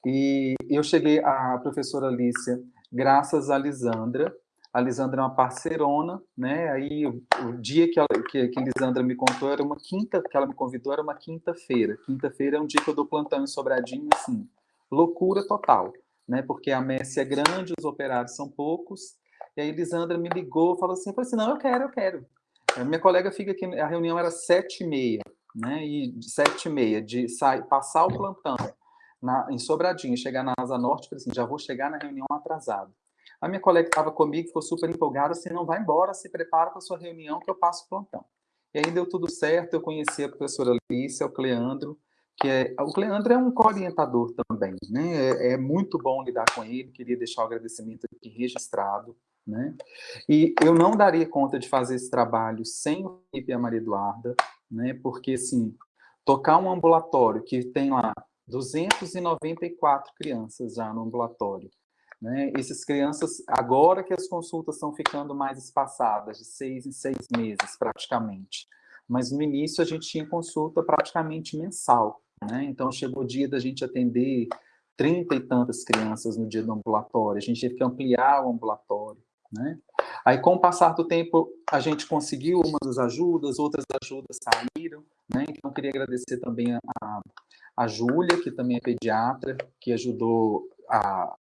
e eu cheguei à professora Lícia graças a Lisandra. A Lisandra é uma parceirona, né? Aí o, dia que, ela, que, que Lisandra me contou era uma quinta, que ela me convidou era uma quinta-feira. Quinta-feira é um dia que eu dou plantão em Sobradinho, assim, loucura total, né? Porque a messe é grande, os operários são poucos. E aí Lisandra me ligou, falou assim, falou assim, não, eu quero, eu quero. A minha colega fica aqui, a reunião era sete e meia, né? E sete e meia de sair, passar o plantão na, em Sobradinho, chegar na Asa Norte, falei assim, já vou chegar na reunião atrasado. A minha colega estava comigo ficou super empolgada, assim, não vai embora, se prepara para a sua reunião que eu passo o plantão. E aí deu tudo certo, eu conheci a professora Alice, o Cleandro, que é, o Cleandro é um co-orientador também, né? É, é, muito bom lidar com ele, queria deixar o agradecimento aqui registrado, né? E eu não daria conta de fazer esse trabalho sem o Felipe e a Maria Eduarda, né? Porque, assim, tocar um ambulatório que tem lá 294 crianças já no ambulatório, né? Essas crianças, agora que as consultas estão ficando mais espaçadas, de seis em seis meses, praticamente. Mas no início a gente tinha consulta praticamente mensal. Né? Então chegou o dia da gente atender trinta e tantas crianças no dia do ambulatório. A gente teve que ampliar o ambulatório. Né? Aí, com o passar do tempo, a gente conseguiu umas ajudas, outras ajudas saíram. Né? Então, queria agradecer também a, a Júlia, que também é pediatra, que ajudou a,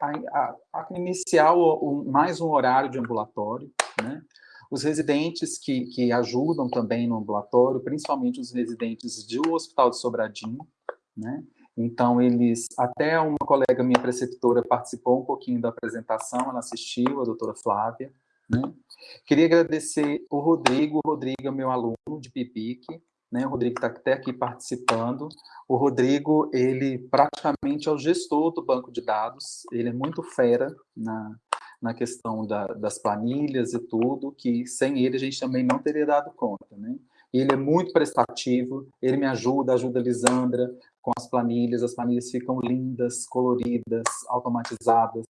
a, a iniciar o, o, mais um horário de ambulatório, né? Os residentes que, que ajudam também no ambulatório, principalmente os residentes do Hospital de Sobradinho, né? Então, eles, até uma colega minha preceptora participou um pouquinho da apresentação, ela assistiu, a doutora Flávia, né? Queria agradecer o Rodrigo, o Rodrigo é meu aluno de PIPIC, né? O Rodrigo está até aqui participando. O Rodrigo, ele praticamente é o gestor do banco de dados, ele é muito fera na, na questão da, das planilhas e tudo, que sem ele a gente também não teria dado conta, né? Ele é muito prestativo, ele me ajuda, ajuda a Lisandra com as planilhas, as planilhas ficam lindas, coloridas, automatizadas,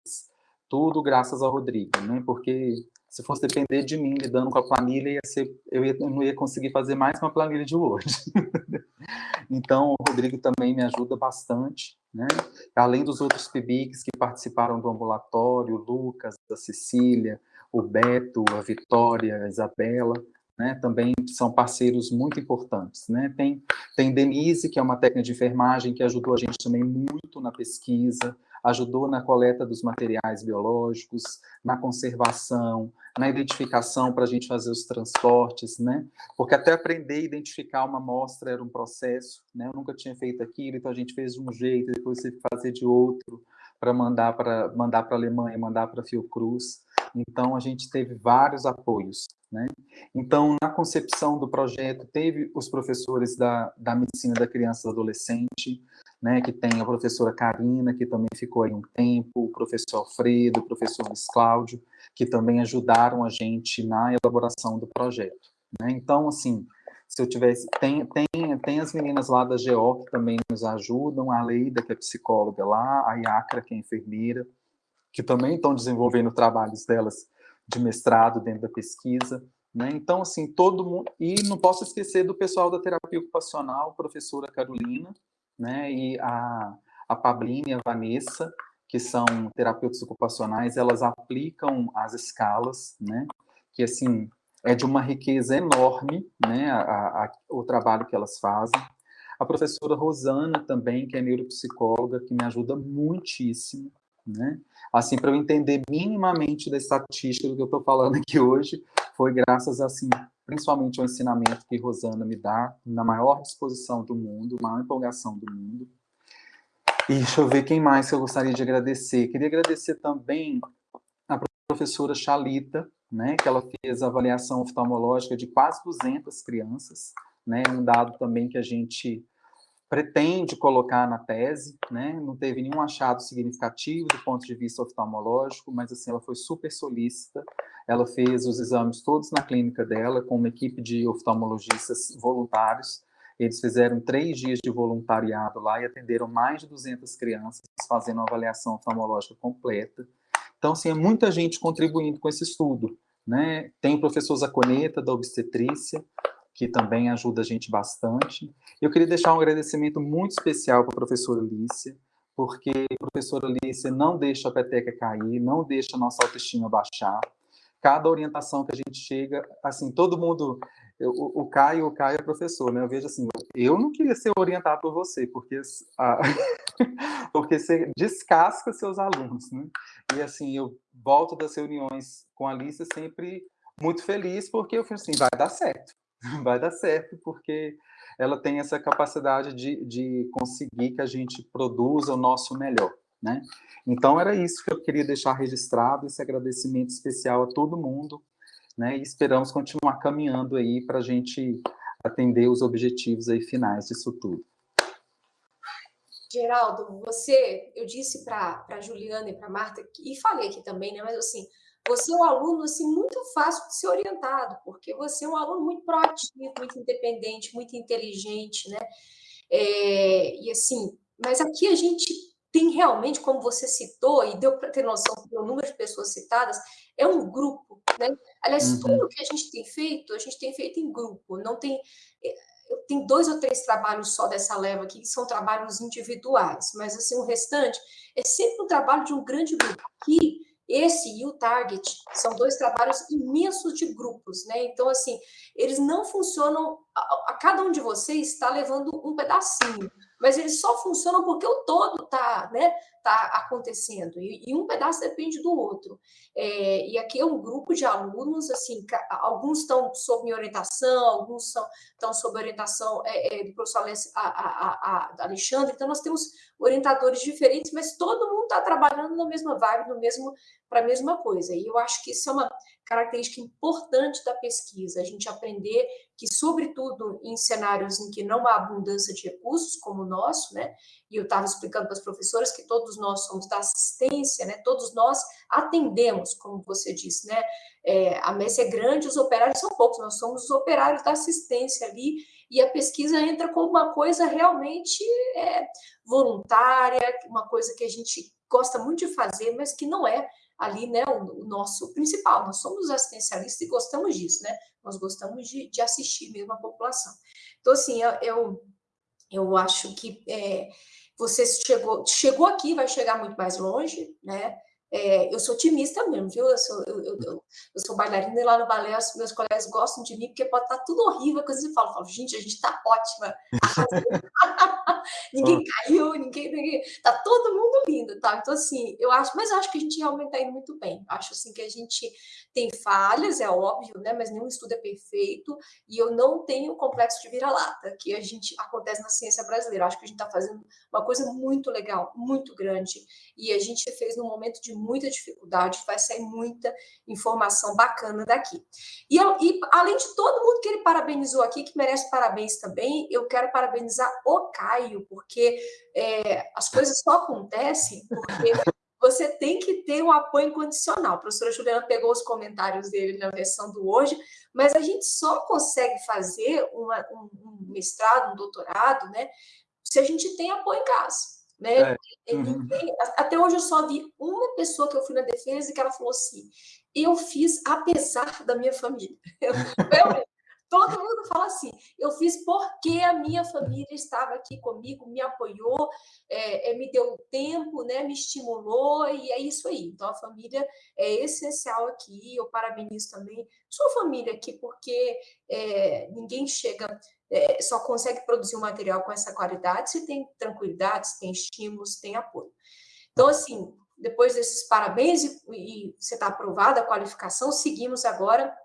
tudo graças ao Rodrigo, né? Porque se fosse depender de mim lidando com a planilha, ia ser, eu, ia, eu não ia conseguir fazer mais uma planilha de Word. então, o Rodrigo também me ajuda bastante, né? além dos outros PIBICs que participaram do ambulatório, o Lucas, a Cecília, o Beto, a Vitória, a Isabela, né, também são parceiros muito importantes. Né? Tem, tem Denise, que é uma técnica de enfermagem, que ajudou a gente também muito na pesquisa, ajudou na coleta dos materiais biológicos, na conservação, na identificação para a gente fazer os transportes, né? Porque até aprender a identificar uma amostra era um processo, né? Eu nunca tinha feito aquilo, então a gente fez de um jeito, depois teve que fazer de outro para mandar para mandar para a Alemanha, mandar para a Fiocruz. Então a gente teve vários apoios, né? Então na concepção do projeto teve os professores da, da medicina da criança e do adolescente, né, que tem a professora Karina, que também ficou aí um tempo, o professor Alfredo, o professor Luiz Cláudio, que também ajudaram a gente na elaboração do projeto. Né? Então, assim, se eu tivesse... Tem, tem, tem as meninas lá da GEO que também nos ajudam, a Leida, que é psicóloga lá, a Iacra, que é enfermeira, que também estão desenvolvendo trabalhos delas de mestrado dentro da pesquisa. Né? Então, assim, todo mundo... E não posso esquecer do pessoal da terapia ocupacional, professora Carolina, né? E a, a Pablina e a Vanessa, que são terapeutas ocupacionais, elas aplicam as escalas, né? Que, assim, é de uma riqueza enorme, né? A, a, o trabalho que elas fazem. A professora Rosana também, que é neuropsicóloga, que me ajuda muitíssimo, né? Assim, para eu entender minimamente da estatística do que eu estou falando aqui hoje, foi graças, assim, principalmente o ensinamento que Rosana me dá, na maior disposição do mundo, maior empolgação do mundo. E deixa eu ver quem mais eu gostaria de agradecer. Queria agradecer também a professora Chalita, né, que ela fez a avaliação oftalmológica de quase 200 crianças, né, um dado também que a gente pretende colocar na tese, né? não teve nenhum achado significativo do ponto de vista oftalmológico, mas assim, ela foi super solícita, ela fez os exames todos na clínica dela, com uma equipe de oftalmologistas voluntários, eles fizeram três dias de voluntariado lá e atenderam mais de 200 crianças, fazendo uma avaliação oftalmológica completa. Então, assim, é muita gente contribuindo com esse estudo. Né? Tem o professor Zaconeta, da obstetrícia, que também ajuda a gente bastante. Eu queria deixar um agradecimento muito especial para a professora Lícia, porque a professora Lícia não deixa a peteca cair, não deixa a nossa autoestima baixar. Cada orientação que a gente chega, assim, todo mundo... eu, o Caio, o Caio é professor, né? Eu vejo assim, eu não queria ser orientado por você, porque, ah, porque você descasca seus alunos, né? E assim, eu volto das reuniões com a Alice sempre muito feliz, porque eu falei assim, vai dar certo, vai dar certo, porque ela tem essa capacidade de, de conseguir que a gente produza o nosso melhor, né? Então, era isso que eu queria deixar registrado, esse agradecimento especial a todo mundo, né? E esperamos continuar caminhando aí para a gente atender os objetivos aí finais disso tudo. Geraldo, você, eu disse para a Juliana e para a Marta, e falei aqui também, né? Mas assim, você é um aluno assim, muito fácil de ser orientado, porque você é um aluno muito proativo, muito independente, muito inteligente, né? É, e assim, mas aqui a gente tem realmente, como você citou, e deu para ter noção do número de pessoas citadas, é um grupo, né? Aliás, uhum. tudo que a gente tem feito, a gente tem feito em grupo, não tem... Eh, tem dois ou três trabalhos só dessa leva aqui, que são trabalhos individuais, mas assim, o restante é sempre um trabalho de um grande grupo. Aqui, esse e o Target são dois trabalhos imensos de grupos, né? Então, assim, eles não funcionam... A, a cada um de vocês está levando um pedacinho mas eles só funcionam porque o todo está né, tá acontecendo, e, e, um pedaço depende do outro. É, e aqui é um grupo de alunos, assim, alguns estão sob minha orientação, alguns estão sob orientação é, é, do professor Alexandre, então nós temos orientadores diferentes, mas todo mundo está trabalhando na mesma vibe, no mesmo para a mesma coisa. E eu acho que isso é uma característica importante da pesquisa, a gente aprender que, sobretudo em cenários em que não há abundância de recursos, como o nosso, né? E eu estava explicando para as professoras que todos nós somos da assistência, né? Todos nós atendemos, como você disse, né? É, a messe é grande, os operários são poucos, nós somos os operários da assistência ali, e a pesquisa entra como uma coisa realmente é, voluntária, uma coisa que a gente gosta muito de fazer, mas que não é ali, né, o, o, nosso principal. Nós somos assistencialistas e gostamos disso, né? Nós gostamos de, de assistir mesmo a população. Então, assim, eu, eu acho que é, você chegou, chegou aqui, vai chegar muito mais longe, né? É, eu sou otimista mesmo, viu? Eu sou, eu, eu, eu, sou bailarina e lá no balé os meus colegas gostam de mim porque pode estar tá tudo horrível, coisa e falam, falo, gente, a gente está ótima. ninguém caiu, ninguém, ninguém, tá todo mundo lindo, tá? Então, assim, eu acho, mas eu acho que a gente realmente está indo muito bem. Acho, assim, que a gente tem falhas, é óbvio, né? Mas nenhum estudo é perfeito e eu não tenho complexo de vira-lata, que a gente acontece na ciência brasileira. Acho que a gente está fazendo uma coisa muito legal, muito grande e a gente fez num momento de muita dificuldade, vai sair muita informação bacana daqui. E, e além de todo mundo que ele parabenizou aqui, que merece parabéns também, eu quero parabenizar o Caio, porque é, as coisas só acontecem porque você tem que ter um apoio incondicional. A professora Juliana pegou os comentários dele na versão do hoje, mas a gente só consegue fazer uma, um, um mestrado, um doutorado, né, se a gente tem apoio em casa. Né? É. Uhum. Até hoje eu só vi uma pessoa que eu fui na defesa e que ela falou assim, eu fiz apesar da minha família. Eu, todo mundo fala assim, eu fiz porque a minha família estava aqui comigo, me apoiou, é, é, me deu tempo, né, me estimulou, e é isso aí. Então, a família é essencial aqui, eu parabenizo também sua família aqui, porque é, ninguém chega é, só consegue produzir um material com essa qualidade se tem tranquilidade, se tem estímulos, se tem apoio. Então, assim, depois desses parabéns e, e você está aprovada a qualificação, seguimos agora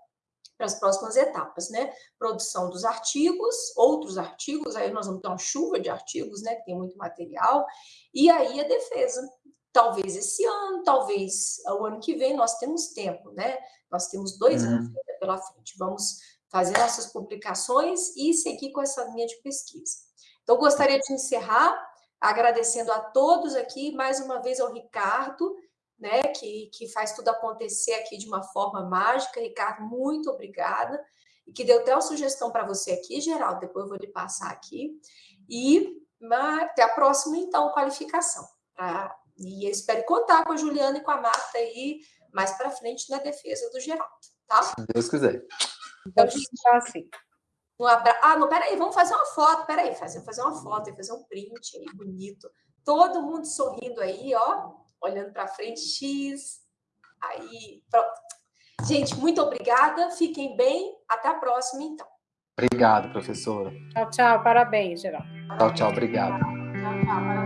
para as próximas etapas, né? Produção dos artigos, outros artigos, aí nós vamos ter uma chuva de artigos, né? Que tem muito material, e aí a defesa. Talvez esse ano, talvez o ano que vem, nós temos tempo, né? Nós temos dois uhum. anos pela frente. Vamos fazer nossas publicações e seguir com essa linha de pesquisa. Então, gostaria de encerrar agradecendo a todos aqui, mais uma vez ao Ricardo, né, que, que faz tudo acontecer aqui de uma forma mágica. Ricardo, muito obrigada. E que deu até uma sugestão para você aqui, Geraldo, depois eu vou lhe passar aqui. E até a próxima, então, qualificação. Pra, e eu espero contar com a Juliana e com a Marta aí mais para frente na defesa do Geraldo, tá? Se Deus quiser. Então, gente, assim. Um abra... Ah, não, peraí, vamos fazer uma foto, peraí, fazer, fazer uma foto, fazer um print aí, bonito. Todo mundo sorrindo aí, ó, olhando para frente, X. Aí, pronto. Gente, muito obrigada, fiquem bem, até a próxima, então. Obrigado, professora. Tchau, tchau. Parabéns, Geraldo. Tchau, tchau. Obrigado. Tchau, tchau. Parabéns.